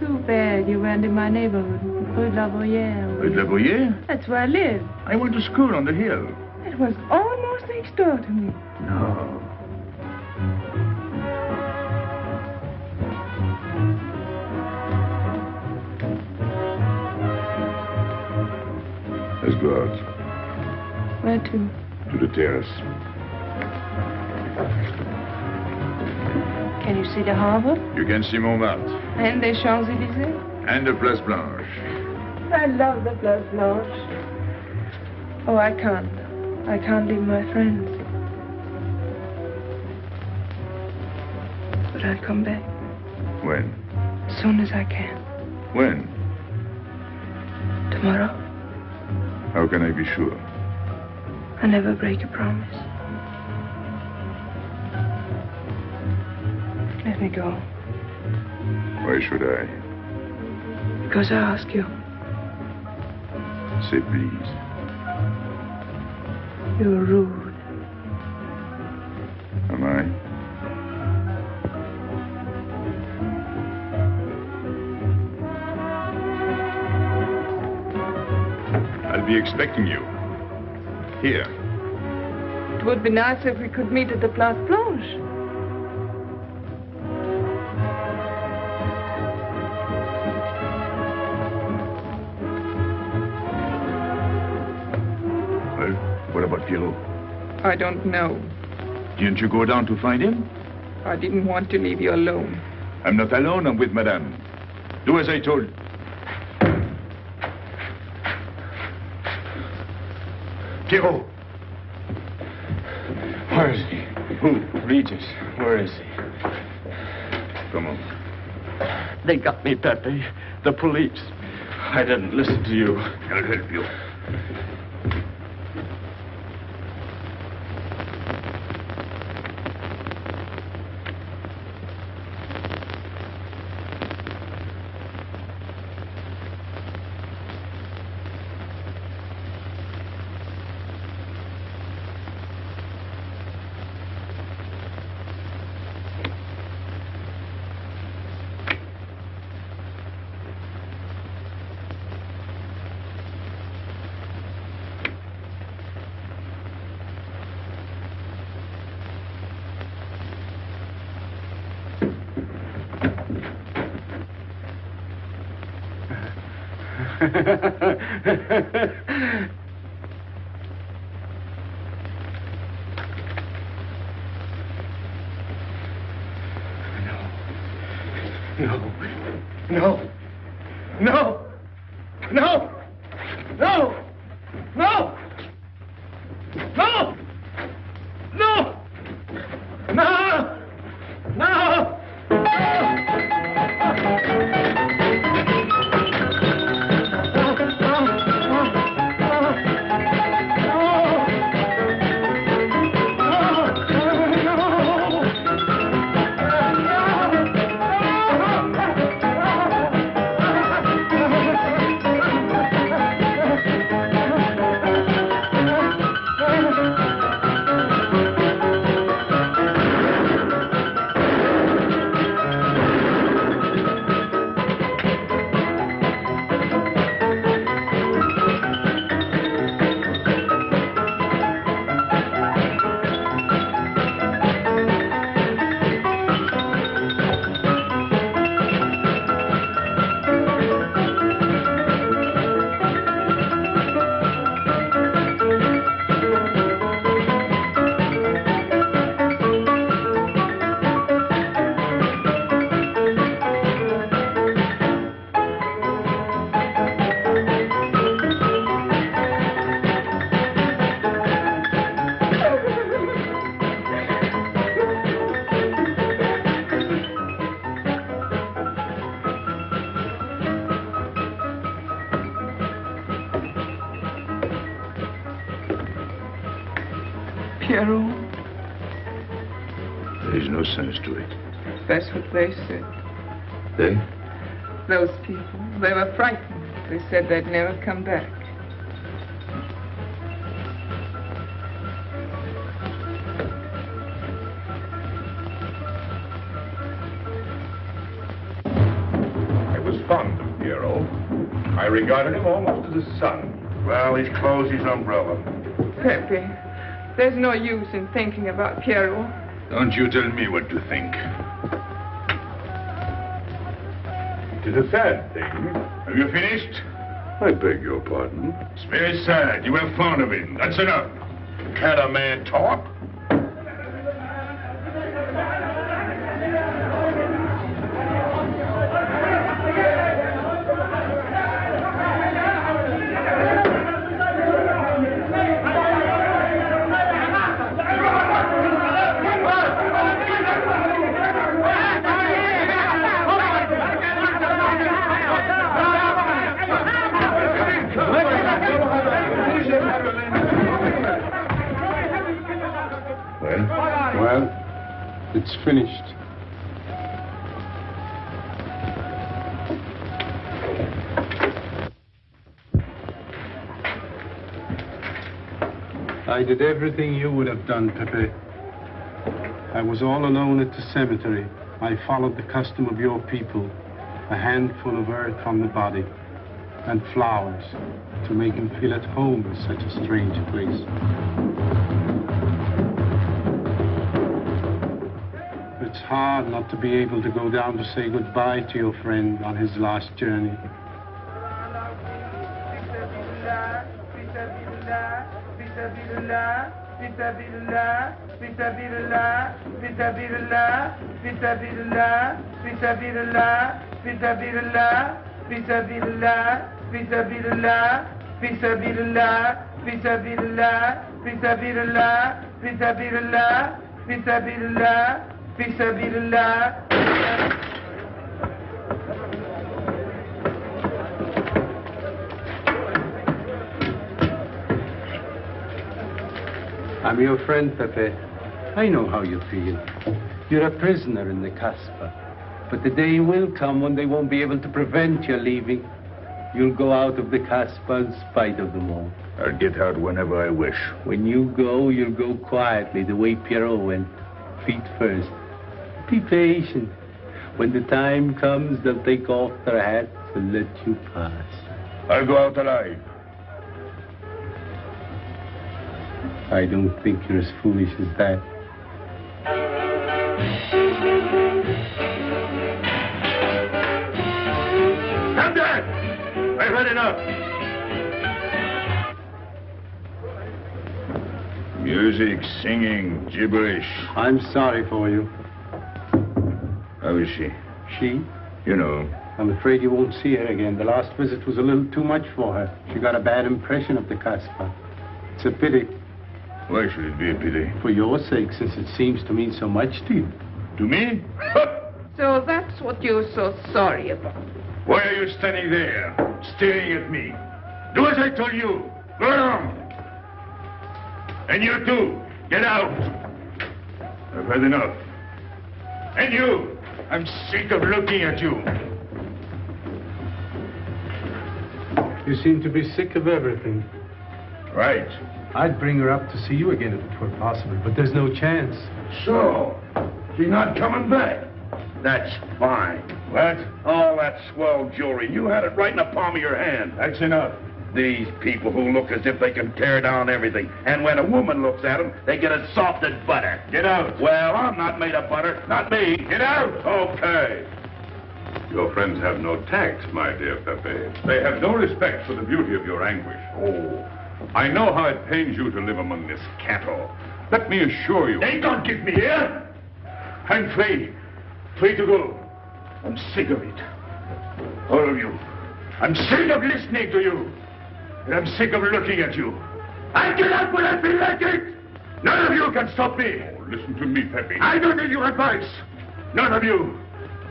Too bad you weren't in my neighborhood, Rue de la Boyère. With La Boyer? That's where I live. I went to school on the hill. It was almost next door to me. No. Out Where to? to the terrace. Can you see the harbor? You can see Montmartre And the Champs-Élysées? and the Place Blanche. I love the Place Blanche. Oh, I can't. I can't leave my friends. But I'll come back When? as soon as I can. When? Tomorrow. How can I be sure? I never break a promise. Let me go. Why should I? Because I ask you. Say please. You're rude. Expecting you. Here. It would be nice if we could meet at the Place Blanche. Well, what about Pierrot? I don't know. Didn't you go down to find him? I didn't want to leave you alone. I'm not alone, I'm with Madame. Do as I told. Pierrot! Where is he? Who? Regis. Where is he? Come on. They got me, Pepe. The police. I didn't listen to you. I'll help you. They said. They? Those people. They were frightened. They said they'd never come back. I was fond of Pierrot. I regarded him almost as a son. Well, he's closed his umbrella. Pepe, there's no use in thinking about Pierrot. Don't you tell me what to think. It is a sad thing. Have you finished? I beg your pardon. It's very sad. You were fond of him. That's enough. Can't a man talk? I did everything you would have done, Pepe. I was all alone at the cemetery. I followed the custom of your people. A handful of earth on the body and flowers to make him feel at home in such a strange place. It's hard not to be able to go down to say goodbye to your friend on his last journey. سبيل الله في سبيل الله في سبيل الله في سبيل الله في سبيل الله في سبيل الله في سبيل الله في سبيل الله في سبيل الله في سبيل الله في سبيل الله في سبيل الله في سبيل الله في سبيل الله في سبيل الله I'm your friend, Pepe. I know how you feel. You're a prisoner in the Casbah. But the day will come when they won't be able to prevent your leaving. You'll go out of the Casbah in spite of them all. I'll get out whenever I wish. When you go, you'll go quietly, the way Pierrot went. Feet first. Be patient. When the time comes, they'll take off their hats and let you pass. I'll go out alive. I don't think you're as foolish as that. Stand there! I've had enough. Music, singing, gibberish. I'm sorry for you. How is she? She? You know. I'm afraid you won't see her again. The last visit was a little too much for her. She got a bad impression of the Casbah. It's a pity. Why should it be a pity? For your sake, since it seems to mean so much to you. To me? So that's what you're so sorry about. Why are you standing there, staring at me? Do as I told you. Go on. And you too. Get out. I've had enough. And you. I'm sick of looking at you. You seem to be sick of everything. Right. I'd bring her up to see you again if it were possible, but there's no chance. So, she's not coming back. That's fine. What? All that swell jewelry, you had it right in the palm of your hand. That's enough. These people who look as if they can tear down everything. And when a woman looks at them, they get as soft as butter. Get out. Well, I'm not made of butter. Not me. Get out. Okay. Your friends have no tact, my dear Pepe. They have no respect for the beauty of your anguish. Oh, I know how it pains you to live among this cattle. Let me assure you. They don't give me here. I'm free. Free to go. I'm sick of it. All of you. I'm sick of listening to you. And I'm sick of looking at you. I get out when I feel like it. None of you can stop me. Oh, listen to me, Pepe. I don't need your advice. None of you.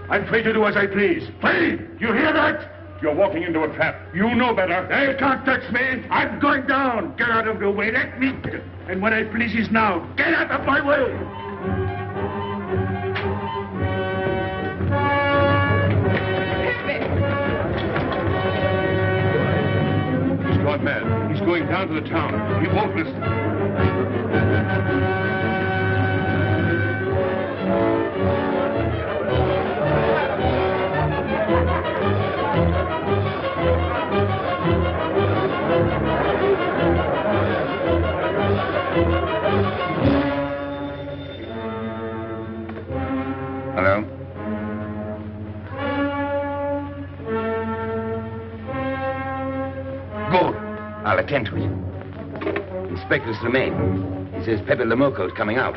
I'm free to do as I please. Free! You hear that? You're walking into a trap. You know better. They can't touch me. I'm going down. Get out of the way. Let me. And when I please is now. Get out of my way. He's gone mad. He's going down to the town. He won't listen. I'll attend to it. Inspector Slimane. He says Pepe Le Moko's coming out.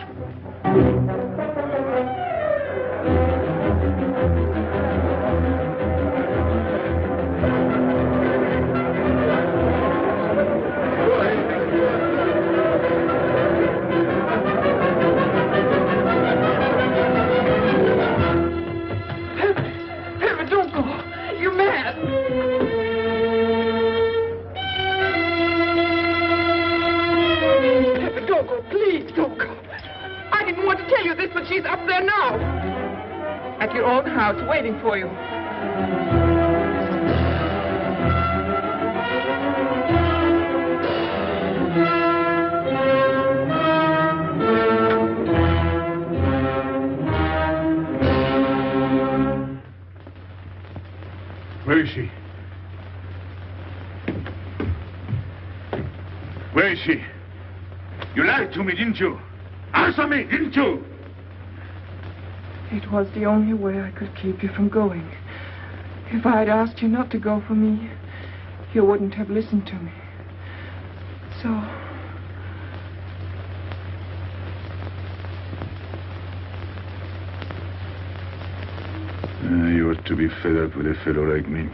Was the only way I could keep you from going. If I had asked you not to go for me, you wouldn't have listened to me. So, Uh, you ought to be fed up with a fellow like me.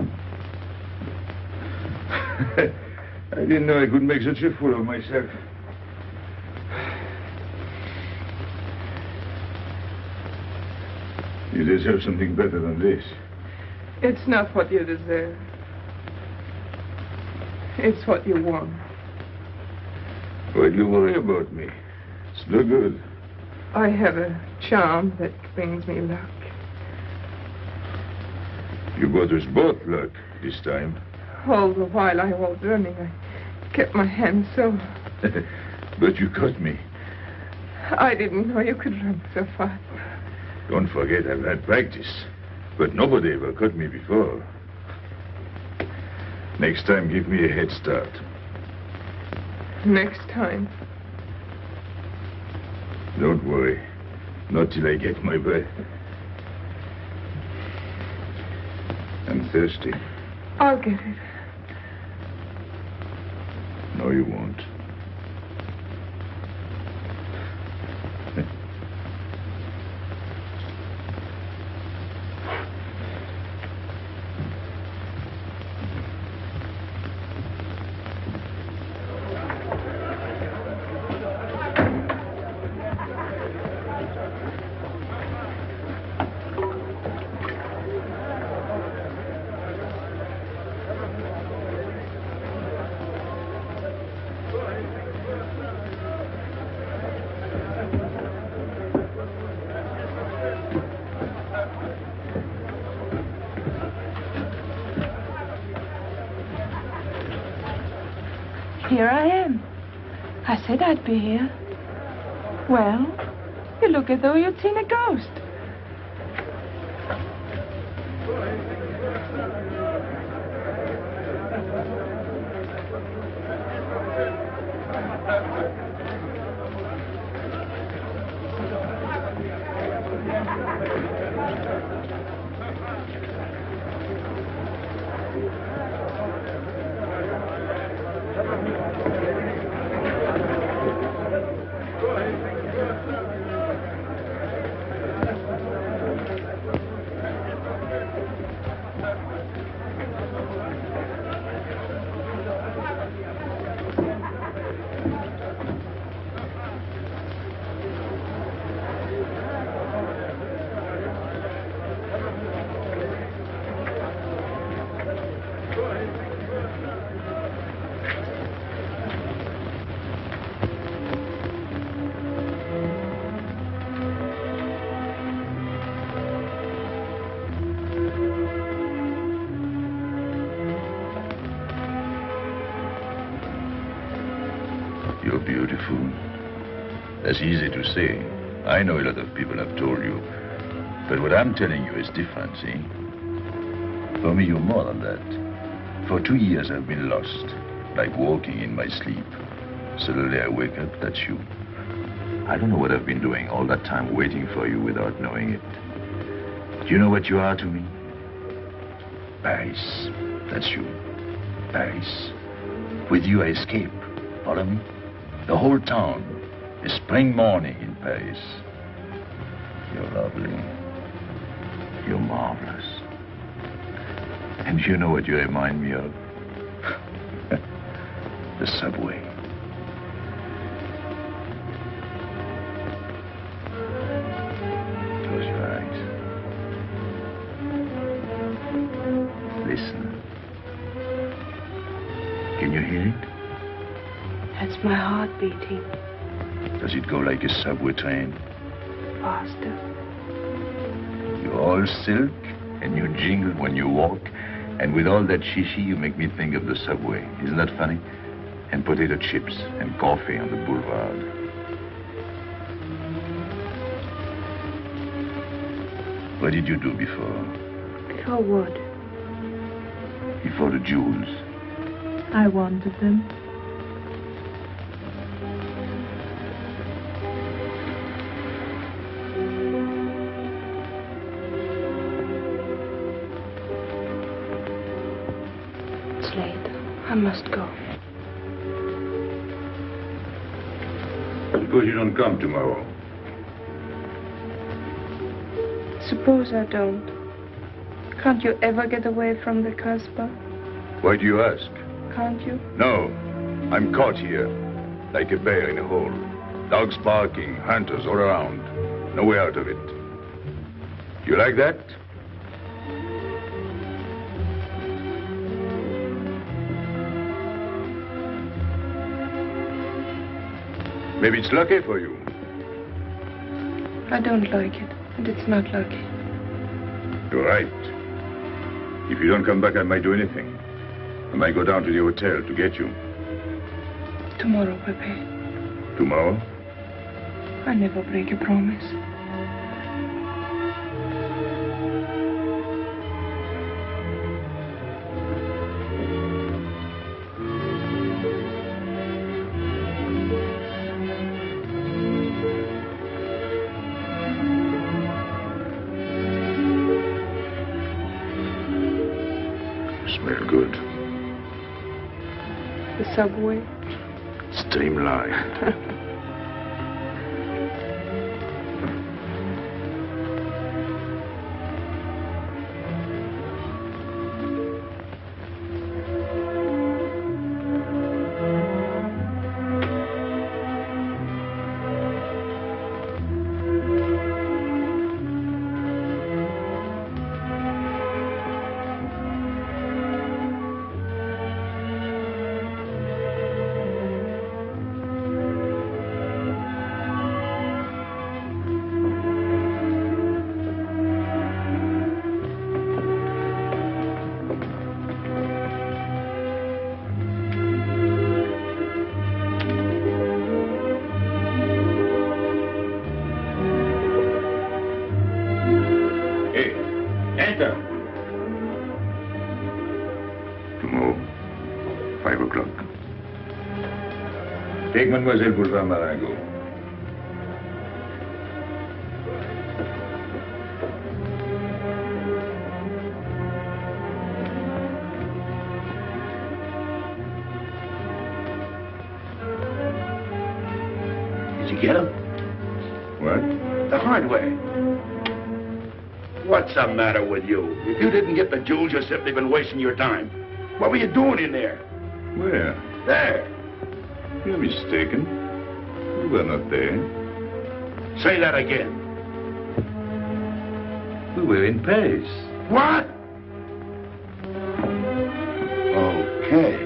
[LAUGHS] I didn't know I could make such a fool of myself. Deserve something better than this. it's not what you deserve. It's what you want. Why do you worry about me? It's no good. I have a charm that brings me luck. You brought us both luck this time. All the while I was running, I kept my hand so. [LAUGHS] but you caught me. I didn't know you could run so fast. Don't forget I've had practice. But nobody ever caught me before. Next time, give me a head start. Next time. Don't worry. Not till I get my breath. I'm thirsty. I'll get it. No, you won't. Here I am. I said I'd be here. Well, you look as though you'd seen a ghost. Easy to say. I know a lot of people have told you. But what I'm telling you is different, see? For me, you're more than that. For two years, I've been lost, like walking in my sleep. Suddenly, I wake up, that's you. I don't know what I've been doing all that time waiting for you without knowing it. Do you know what you are to me? Paris. That's you. Paris. With you, I escape. Follow me? The whole town. A spring morning in Paris. You're lovely. You're marvelous. And you know what you remind me of? [LAUGHS] the subway. Close your eyes. Listen. Can you hear it? That's my heart beating Does it go like a subway train? faster. You're all silk and you jingle when you walk. And with all that shishi, you make me think of the subway. Isn't that funny? And potato chips and coffee on the boulevard. What did you do before? Before what? Before the jewels. I wanted them. Must go. Suppose you don't come tomorrow. Suppose I don't. Can't you ever get away from the Casbah? Why do you ask? Can't you? No. I'm caught here, like a bear in a hole. Dogs barking, hunters all around. No way out of it. You like that? Maybe it's lucky for you. I don't like it, and it's not lucky. You're right. If you don't come back, I might do anything. I might go down to the hotel to get you. Tomorrow, Pepe. Tomorrow? I never break a promise. Mademoiselle Boulevard Marengo. Did you get him? What? The hard way. What's the matter with you? If you didn't get the jewels, you've simply been wasting your time. What were you doing in there? Where? There. You're mistaken. You were not there. Say that again. We were in Paris. What? Okay.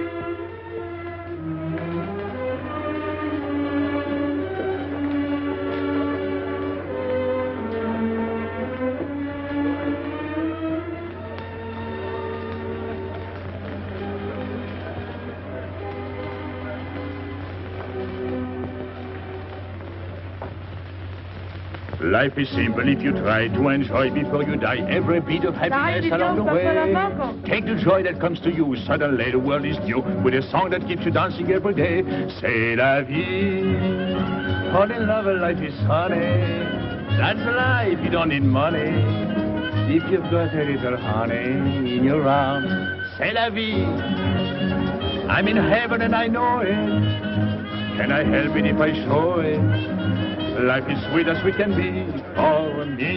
Life is simple if you try to enjoy before you die every bit of happiness along the way. Take the joy that comes to you. Suddenly the world is new with a song that keeps you dancing every day. C'est la vie. Fall in love, life is funny. That's life, you don't need money. If you've got a little honey in your arms, c'est la vie. I'm in heaven and I know it. Can I help it if I show it? Life is sweet as we can be for me.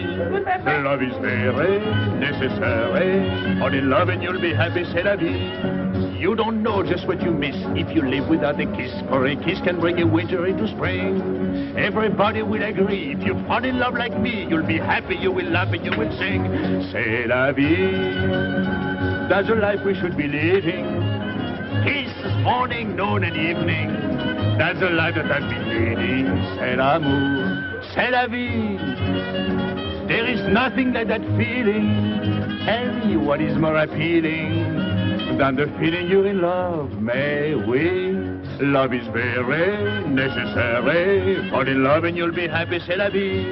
Love is very eh? necessary. Only love and you'll be happy, c'est la vie. You don't know just what you miss if you live without a kiss. For a kiss can bring a winter into spring. Everybody will agree. If you fall in love like me, you'll be happy, you will laugh, and you will sing. C'est la vie. That's the life we should be living. Kiss morning, noon, and evening. That's the life that I've been leading. C'est l'amour, c'est la vie. There is nothing like that feeling. Tell me what is more appealing than the feeling you're in love, may we? Love is very necessary. Fall in love and you'll be happy, c'est la vie.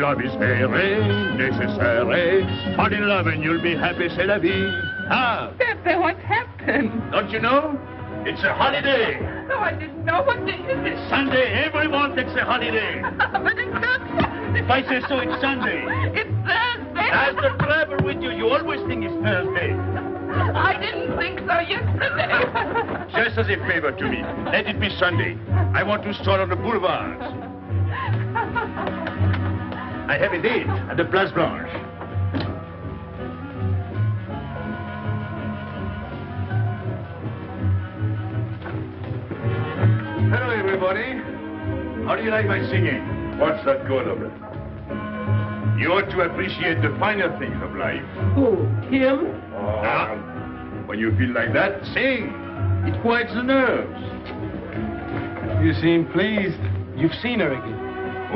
Love is very necessary. Fall in love and you'll be happy, c'est la vie. Ah, Pepe, what happened? don't you know? It's a holiday. No, I didn't know. What day is it? Sunday, everyone takes a holiday. [LAUGHS] but it's not Sunday. If I say so, it's Sunday. It's Thursday. That's the trouble with you. You always think it's Thursday. I didn't think so yesterday. [LAUGHS] Just as a favor to me, let it be Sunday. I want to stroll on the boulevards. [LAUGHS] I have a date at the Place Blanche. Everybody. How do you like my singing? What's that good of it? You ought to appreciate the finer things of life. Who? Him? Ah, when you feel like that, sing. It quiets the nerves. You seem pleased. You've seen her again.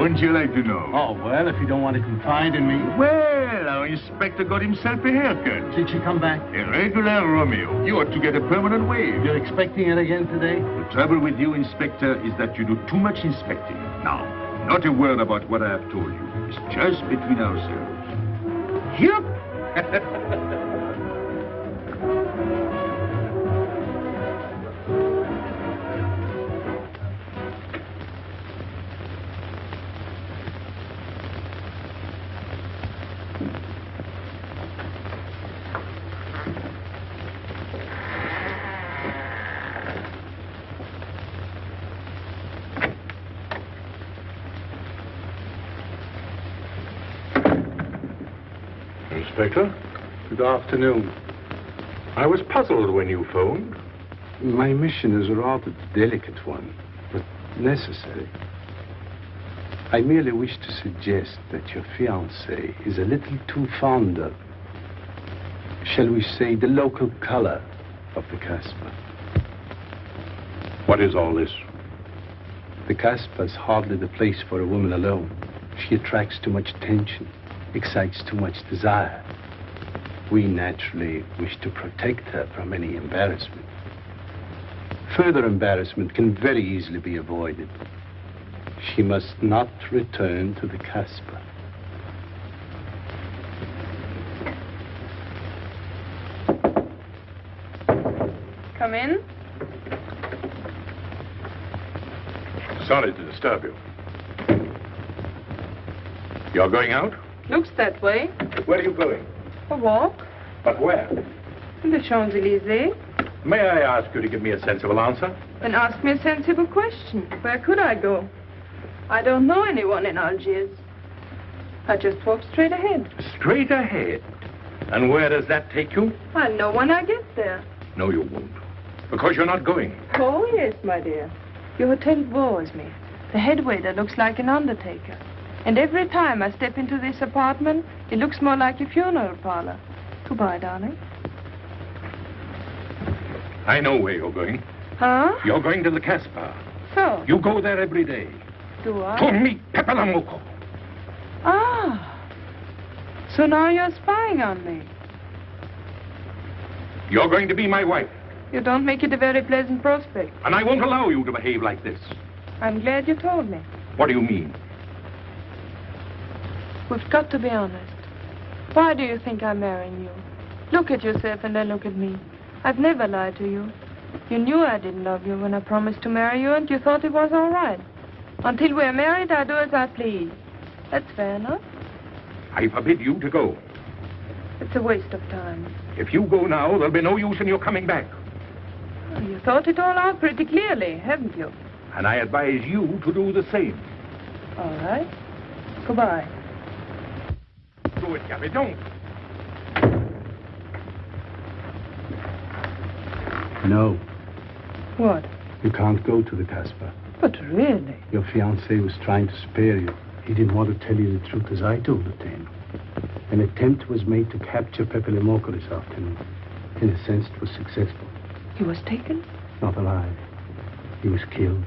Wouldn't you like to know? Oh, well, if you don't want to confide in me. Well, our inspector got himself a haircut. Did she come back? A regular Romeo. You ought to get a permanent wave. You're expecting it again today? The trouble with you, Inspector, is that you do too much inspecting. Now, not a word about what I have told you. It's just between ourselves. Yep. [LAUGHS] Inspector? Good afternoon. I was puzzled when you phoned. My mission is a rather delicate one, but necessary. I merely wish to suggest that your fiancé is a little too fond of, shall we say, the local color of the Casbah. What is all this? The Casbah is hardly the place for a woman alone. She attracts too much attention, excites too much desire. We naturally wish to protect her from any embarrassment. Further embarrassment can very easily be avoided. She must not return to the Casbah. Come in. Sorry to disturb you. You're going out? Looks that way. Where are you going? A walk. But where? In the Champs-Élysées. May I ask you to give me a sensible answer? Then ask me a sensible question. Where could I go? I don't know anyone in Algiers. I just walk straight ahead. Straight ahead. And where does that take you? I'll know when I get there. No, you won't. Because you're not going. Oh, yes, my dear. Your hotel bores me. The head waiter looks like an undertaker. And every time I step into this apartment, it looks more like a funeral parlor. Goodbye, darling. I know where you're going. Huh? You're going to the Casbah. So? You go there every day. Do I? To meet Pepe Le Moko. Ah. So now you're spying on me. You're going to be my wife. You don't make it a very pleasant prospect. And I won't allow you to behave like this. I'm glad you told me. What do you mean? We've got to be honest. Why do you think I'm marrying you? Look at yourself and then look at me. I've never lied to you. You knew I didn't love you when I promised to marry you, and you thought it was all right. Until we're married, I do as I please. That's fair enough. I forbid you to go. It's a waste of time. If you go now, there'll be no use in your coming back. Well, you thought it all out pretty clearly, haven't you? And I advise you to do the same. All right. Goodbye. Do it, Gabby, don't. No, What? you can't go to the Casbah. But really? Your fiancé was trying to spare you. He didn't want to tell you the truth as I told it to him. An attempt was made to capture Pepe Le this afternoon. In a sense, it was successful. He was taken? Not alive. He was killed.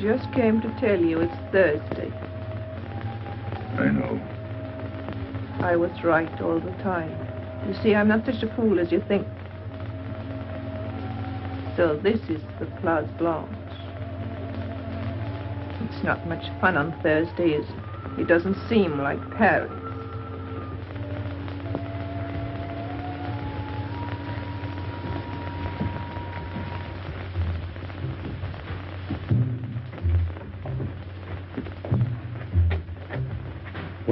Just came to tell you it's Thursday. I know. I was right all the time. You see, I'm not such a fool as you think. So this is the Place Blanche. It's not much fun on Thursday, is it? It doesn't seem like Paris.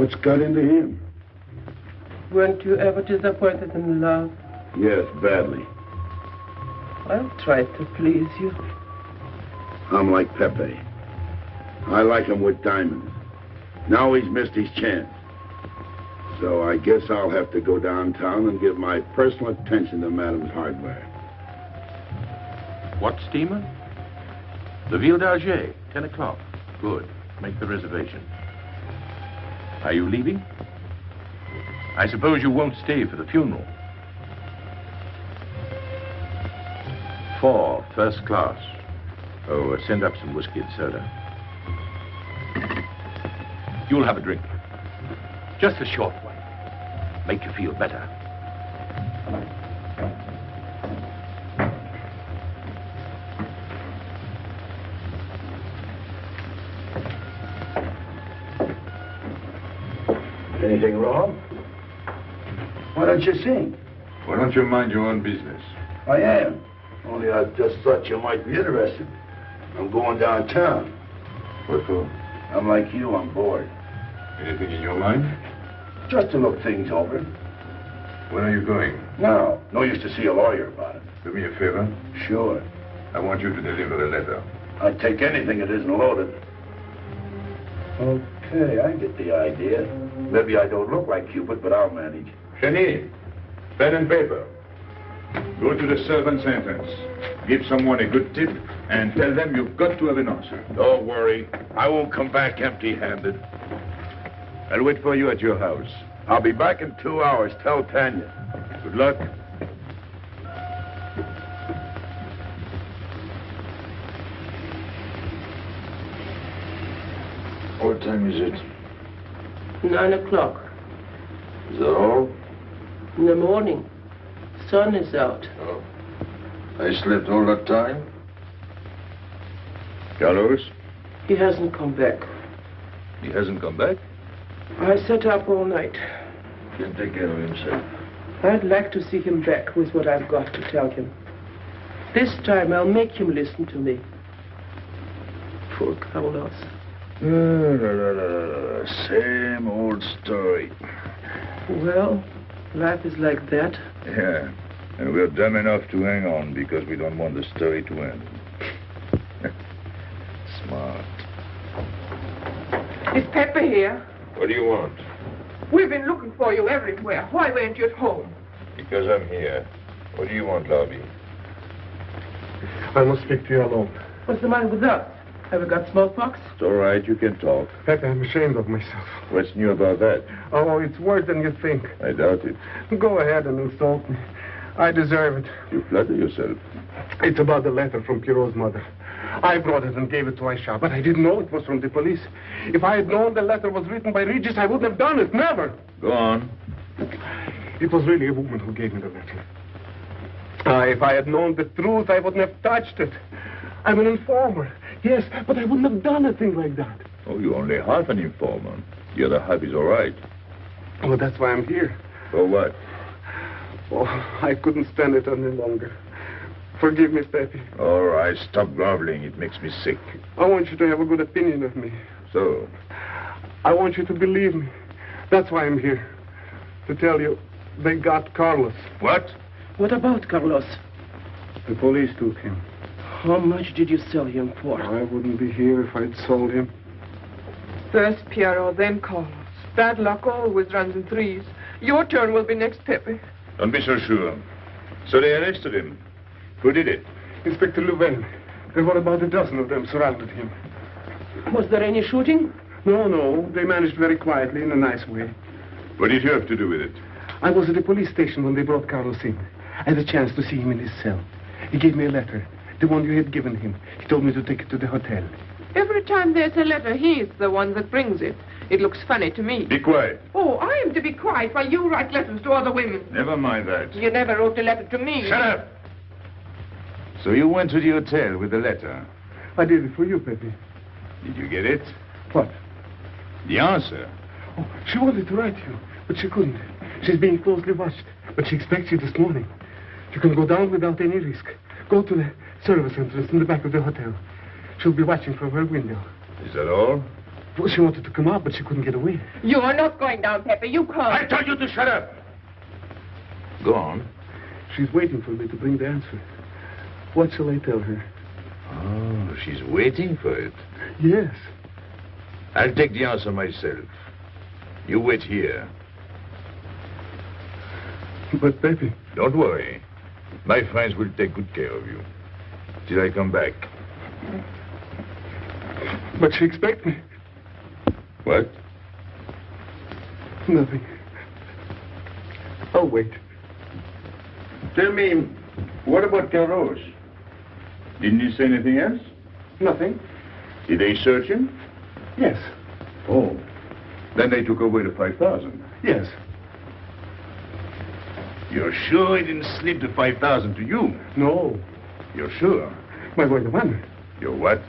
What's got into him? Weren't you ever disappointed in love? Yes, badly. I'll try to please you. I'm like Pepe. I like him with diamonds. Now he's missed his chance. So I guess I'll have to go downtown and give my personal attention to Madame's hardware. What steamer? The Ville d'Alger, 10 o'clock. Good. Make the reservation. Are you leaving? I suppose you won't stay for the funeral. Four, first class. Oh, uh, send up some whiskey and soda. You'll have a drink. Just a short one. Make you feel better. Anything wrong? Why don't you sing? Why don't you mind your own business? I am. Only I just thought you might be interested. I'm going downtown. What for? I'm like you, I'm bored. Anything in your mind? Just to look things over. When are you going? Now. no use to see a lawyer about it. Do me a favor. Sure. I want you to deliver a letter. I'd take anything that isn't loaded. Okay, I get the idea. Maybe I don't look like Cupid, but I'll manage. Cheney, pen and paper. Go to the servant's entrance. Give someone a good tip and tell them you've got to have an answer. Don't worry. I won't come back empty-handed. I'll wait for you at your house. I'll be back in two hours. Tell Tanya. Good luck. What time is it? Nine o'clock. Is that all? In the morning. Sun is out. Oh. I slept all that time? Carlos? He hasn't come back. He hasn't come back? I sat up all night. Can take care of himself. I'd like to see him back with what I've got to tell him. This time I'll make him listen to me. Poor Carlos. Same old story. Well, life is like that. Yeah. And we're dumb enough to hang on because we don't want the story to end. [LAUGHS] Smart. Is Pepe here? What do you want? We've been looking for you everywhere. Why weren't you at home? Because I'm here. What do you want, Lobby? I must speak to you alone. What's the matter with us? Have we got smallpox? It's all right. You can talk. Pepe, I'm ashamed of myself. What's new about that? Oh, it's worse than you think. I doubt it. Go ahead and insult me. I deserve it. You flatter yourself. It's about the letter from Pierrot's mother. I brought it and gave it to Aisha, but I didn't know it was from the police. If I had known the letter was written by Regis, I wouldn't have done it. Never. Go on. It was really a woman who gave me the letter. Ah, if I had known the truth, I wouldn't have touched it. I'm an informer. Yes, but I wouldn't have done a thing like that. Oh, you're only half an informer. The other half is all right. Well, that's why I'm here. For what? Oh, I couldn't stand it any longer. Forgive me, Pepe. All right, stop groveling. It makes me sick. I want you to have a good opinion of me. So? I want you to believe me. That's why I'm here. To tell you, they got Carlos. What? What about Carlos? The police took him. How much did you sell him for? I wouldn't be here if I'd sold him. First Pierrot, then Carlos. Bad luck always runs in threes. Your turn will be next, Pepe. Don't be so sure. So they arrested him. Who did it? Inspector Louvain. There were about a dozen of them surrounded him. Was there any shooting? No, no. They managed very quietly in a nice way. What did you have to do with it? I was at the police station when they brought Carlos in. I had a chance to see him in his cell. He gave me a letter, the one you had given him. He told me to take it to the hotel. Every time there's a letter, he's the one that brings it. It looks funny to me. Be quiet. Oh, I am to be quiet while you write letters to other women. Never mind that. You never wrote a letter to me. Shut up! So you went to the hotel with the letter. I did it for you, Pepe. Did you get it? What? The answer. Oh, she wanted to write you, but she couldn't. She's being closely watched, but she expects you this morning. You can go down without any risk. Go to the service entrance in the back of the hotel. She'll be watching from her window. Is that all? Well, she wanted to come out, but she couldn't get away. You are not going down, Pepe. You can't. I told you to shut up. Go on. She's waiting for me to bring the answer. What shall I tell her? Oh, she's waiting for it. Yes. I'll take the answer myself. You wait here. But, Pepe... Don't worry. My friends will take good care of you. Till I come back. But she expects me. What? Nothing. I'll wait. Tell me, what about Carlos? Didn't he say anything else? Nothing. Did they search him? Yes. Oh. Then they took away the 5,000. Yes. You're sure he didn't slip the 5,000 to you? No. You're sure? My boy, the money. Your what?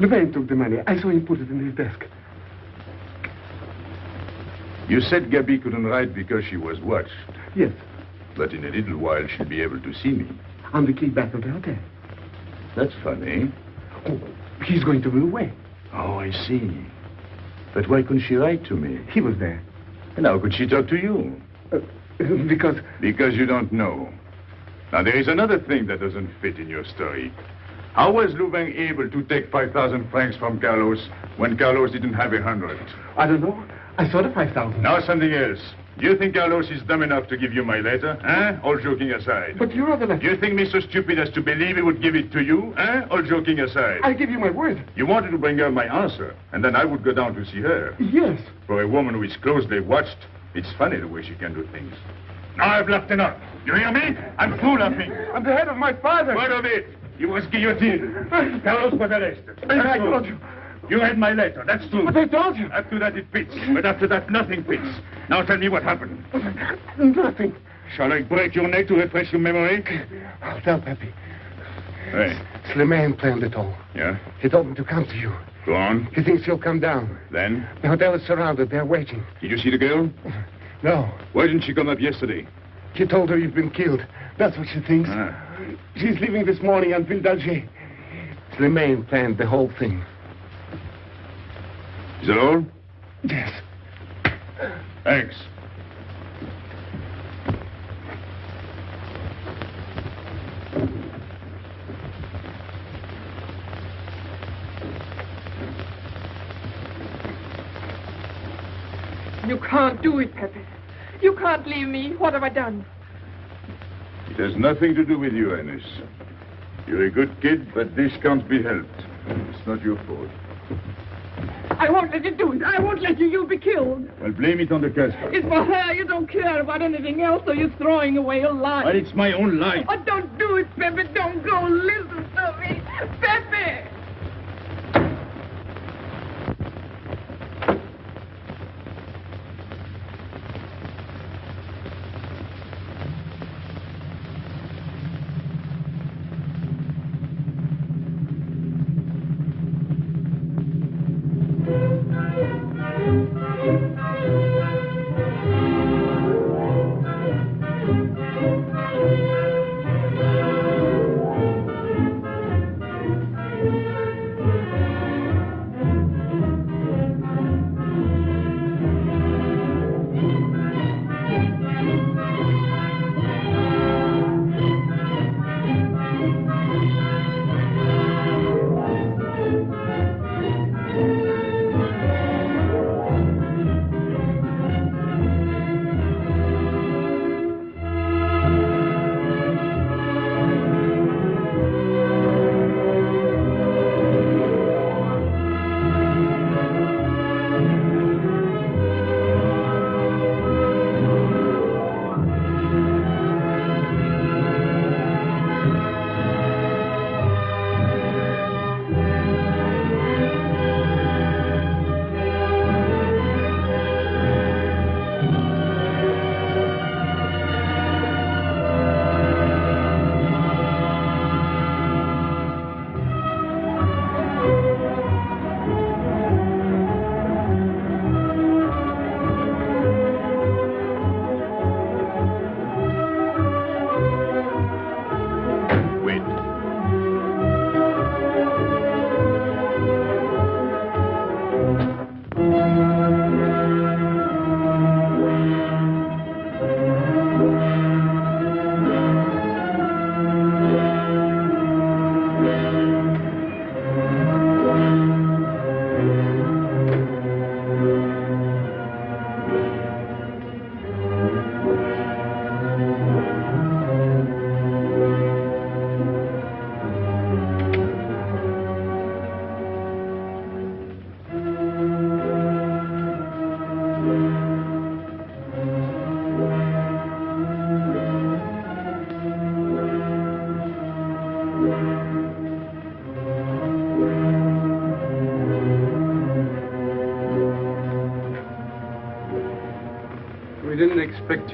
Louvain took the money. I saw him put it in his desk. You said Gabby couldn't write because she was watched. Yes. But in a little while she'll be able to see me. On the key back of the hotel. That's funny. Oh, he's going to be away. Oh, I see. But why couldn't she write to me? He was there. And how could she talk to you? Uh, [LAUGHS] because... Because you don't know. Now, there is another thing that doesn't fit in your story. How was Louvain able to take 5,000 francs from Carlos when Carlos didn't have a hundred? I don't know. I saw the 5,000. Now something else. Do you think Carlos is dumb enough to give you my letter? Eh? All joking aside. But your other letter... Do you think me so stupid as to believe he would give it to you? Eh? All joking aside. I give you my word. You wanted to bring her my answer, and then I would go down to see her. Yes. For a woman who is closely watched, it's funny the way she can do things. Now I've laughed enough. You hear me? I'm through laughing. I'm the head of my father. What of it? You was guillotined. [LAUGHS] Carlos was arrested. I told you. You read my letter, that's true. But I told you. After that, it fits. But after that, nothing fits. Now tell me what happened. Nothing. Shall I break your neck to refresh your memory? I'll tell Pepe. Hey. Slimane planned it all. Yeah? He told me to come to you. Go on. He thinks you'll come down. Then? The hotel is surrounded. They're waiting. Did you see the girl? No. Why didn't she come up yesterday? He told her you've been killed. That's what she thinks. Ah. She's leaving this morning on Ville d'Alger. Slimane planned the whole thing. Is that all? Yes. Thanks. You can't do it, Pepe. You can't leave me. What have I done? It has nothing to do with you, Ines. You're a good kid, but this can't be helped. It's not your fault. I won't let you do it. I won't let you. You'll be killed. Well, blame it on the Casbah. It's for her. You don't care about anything else, so you're throwing away your life. But it's my own life. Oh, don't do it, Pepe. Don't go. Listen to me. Pepe!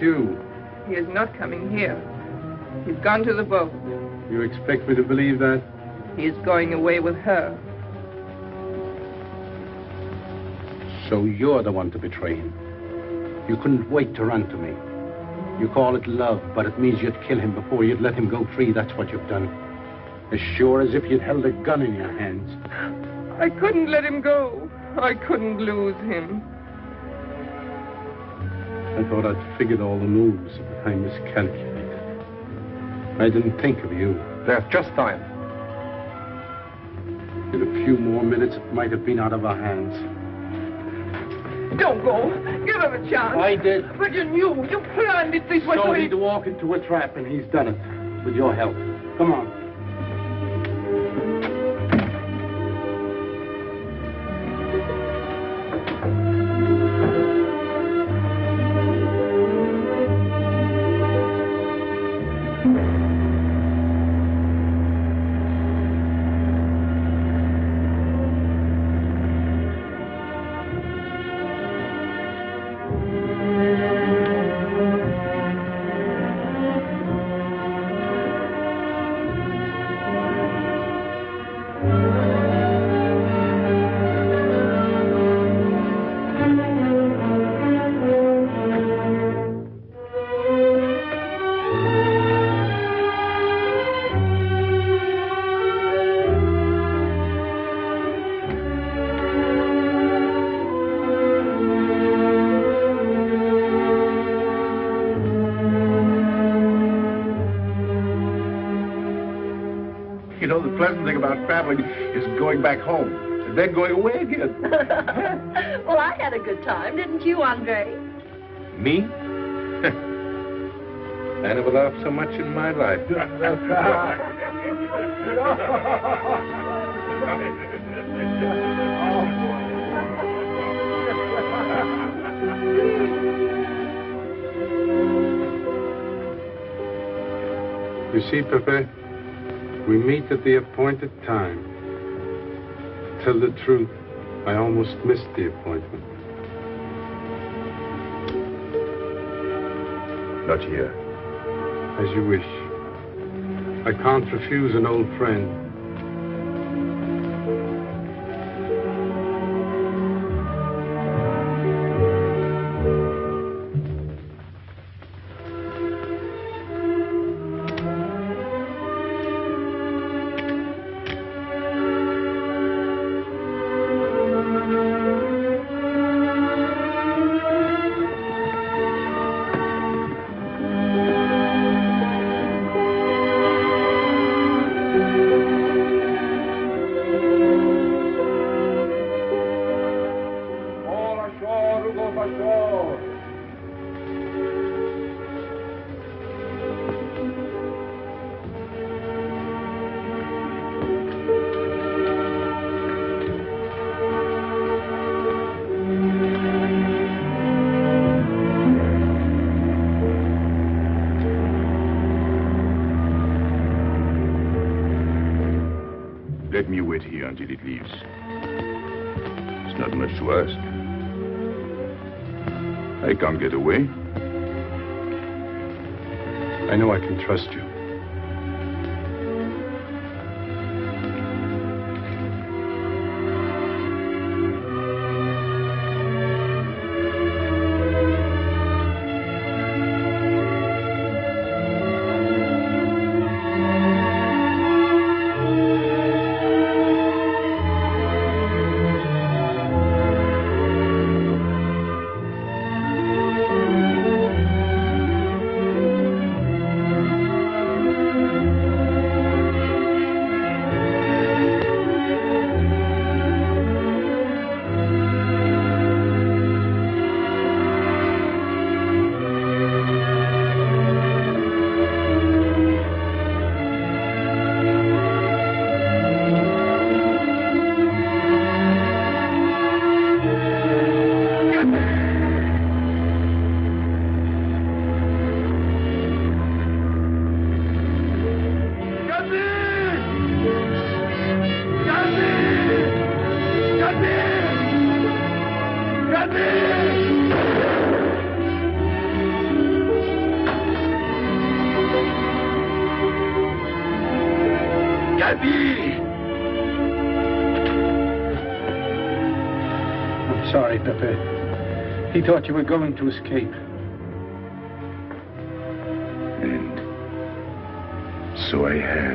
You. He is not coming here. He's gone to the boat. You expect me to believe that? He is going away with her. So you're the one to betray him. You couldn't wait to run to me. You call it love, but it means you'd kill him before you'd let him go free. That's what you've done. As sure as if you'd held a gun in your hands. I couldn't let him go. I couldn't lose him. I thought I'd figured all the moves, but I miscalculated. I didn't think of you. There's just time. In a few more minutes, it might have been out of our hands. Don't go. Give him a chance. I did. But you knew. You planned it this way. So so he'd walk into a trap, and he's done it. With your help. Come on. Pleasant thing is going back home and then going away again. [LAUGHS] well, I had a good time, didn't you, Andre? Me? [LAUGHS] I never laughed so much in my life. [LAUGHS] You see, Pepe, we meet at the appointed time. To tell the truth, I almost missed the appointment. Not here. As you wish. I can't refuse an old friend. Wait here until it leaves. It's not much to ask. I can't get away. I know I can trust you. Thought you were going to escape. And so I have.